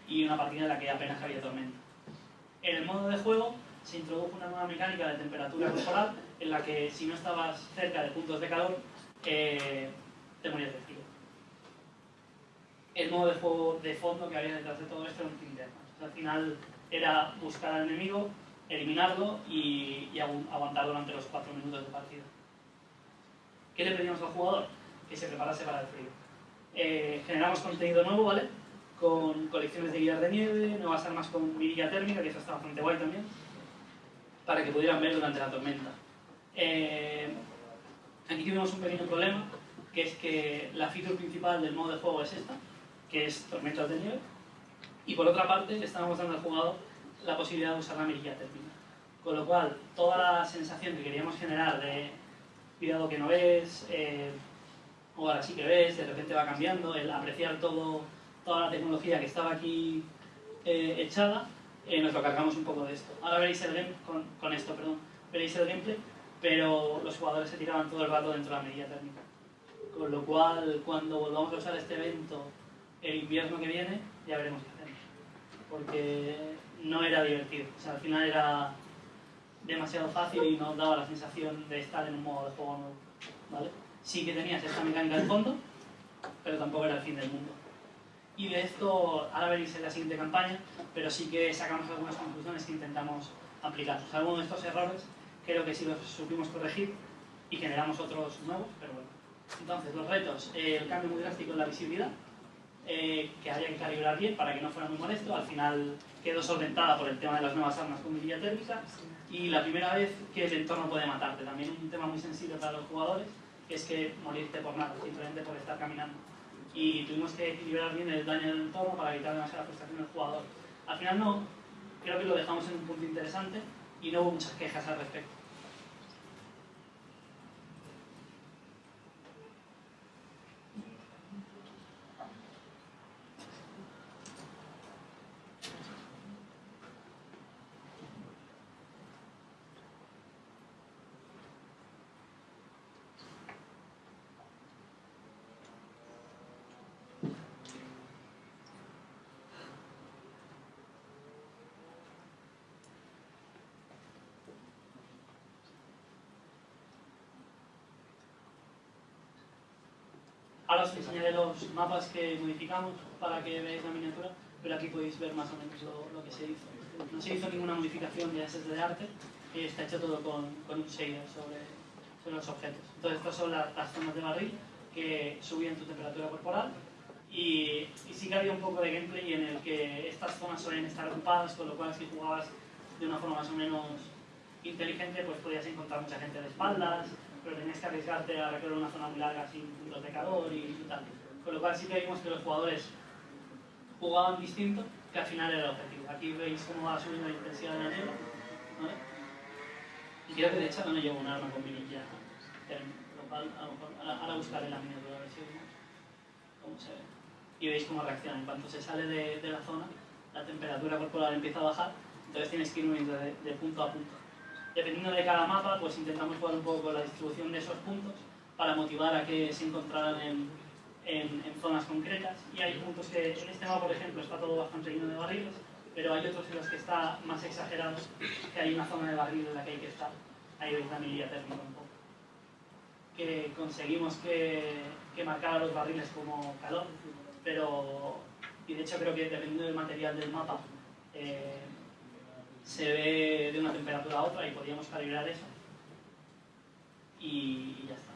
y una partida en la que apenas había tormenta. En el modo de juego se introdujo una nueva mecánica de temperatura corporal en la que si no estabas cerca de puntos de calor, eh, te morías de frío. El modo de juego de fondo que había detrás de todo esto era un team Al final era buscar al enemigo, eliminarlo y, y aguantar durante los 4 minutos de partida. ¿Qué le pedimos al jugador? Que se preparase para el frío. Eh, generamos contenido nuevo, ¿vale? Con colecciones de guías de nieve, nuevas armas con mirilla térmica, que eso está bastante guay también. para que pudieran ver durante la tormenta. Eh, aquí tuvimos un pequeño problema, que es que la feature principal del modo de juego es esta, que es tormentas de nieve, y por otra parte le estábamos dando al jugador la posibilidad de usar la mirilla térmica. Con lo cual, toda la sensación que queríamos generar de cuidado que no ves, eh, o ahora sí que ves, de repente va cambiando, el apreciar todo, toda la tecnología que estaba aquí eh, echada, eh, nos lo cargamos un poco de esto. Ahora veréis el gameplay, con, con, esto, perdón, veréis el gameplay, pero los jugadores se tiraban todo el rato dentro de la medida térmica. Con lo cual, cuando volvamos a usar este evento el invierno que viene, ya veremos qué hacemos. Porque no era divertido. O sea, al final era demasiado fácil y no daba la sensación de estar en un modo de juego nuevo. ¿vale? Sí que tenías esta mecánica de fondo, pero tampoco era el fin del mundo. Y de esto, ahora veréis en la siguiente campaña, pero sí que sacamos algunas conclusiones que intentamos aplicar. O sea, algunos de estos errores creo que sí los supimos corregir y generamos otros nuevos, pero bueno. Entonces, los retos, el cambio muy drástico en la visibilidad, eh, que había que calibrar bien para que no fuera muy molesto. Al final quedó solventada por el tema de las nuevas armas con mirilla térmica y la primera vez que el entorno puede matarte. También un tema muy sensible para los jugadores es que morirte por nada, simplemente por estar caminando. Y tuvimos que equilibrar bien el daño del entorno para evitar demasiada frustración del jugador. Al final no, creo que lo dejamos en un punto interesante y no hubo muchas quejas al respecto. Ahora os enseñaré los mapas que modificamos para que veáis la miniatura, pero aquí podéis ver más o menos lo, que se hizo. No se hizo ninguna modificación de assets de arte, está hecho todo con, con un shader sobre, sobre, los objetos. Entonces estas son las, zonas de barril que subían tu temperatura corporal y, y, sí que había un poco de gameplay en el que estas zonas suelen estar ocupadas, con lo cual si jugabas de una forma más o menos inteligente, pues podías encontrar mucha gente de espaldas, pero tenías que arriesgarte a recorrer una zona muy larga sin puntos de calor y tal. Con lo cual sí que vimos que los jugadores jugaban distinto, que al final era el objetivo. Aquí veis cómo va subiendo la intensidad de la niebla. Y creo que de hecho no llevo un arma con vinilla lo cual a lo mejor ahora buscaré la miniatura a ver si vemos cómo se ve. Y veis cómo reacciona. En cuanto se sale de, la zona, la temperatura corporal empieza a bajar, entonces tienes que ir de, de punto a punto dependiendo de cada mapa, pues intentamos jugar un poco con la distribución de esos puntos para motivar a que se encontraran en, en, zonas concretas. Y hay puntos que, en este mapa, por ejemplo, está todo bastante lleno de barriles, pero hay otros en los que está más exagerado, que hay una zona de barril en la que hay que estar. Ahí veis la mirilla térmica un poco. Que conseguimos que, que marcara los barriles como calor, pero, y de hecho creo que dependiendo del material del mapa, eh, se ve de una temperatura a otra y podíamos calibrar eso y, y ya está.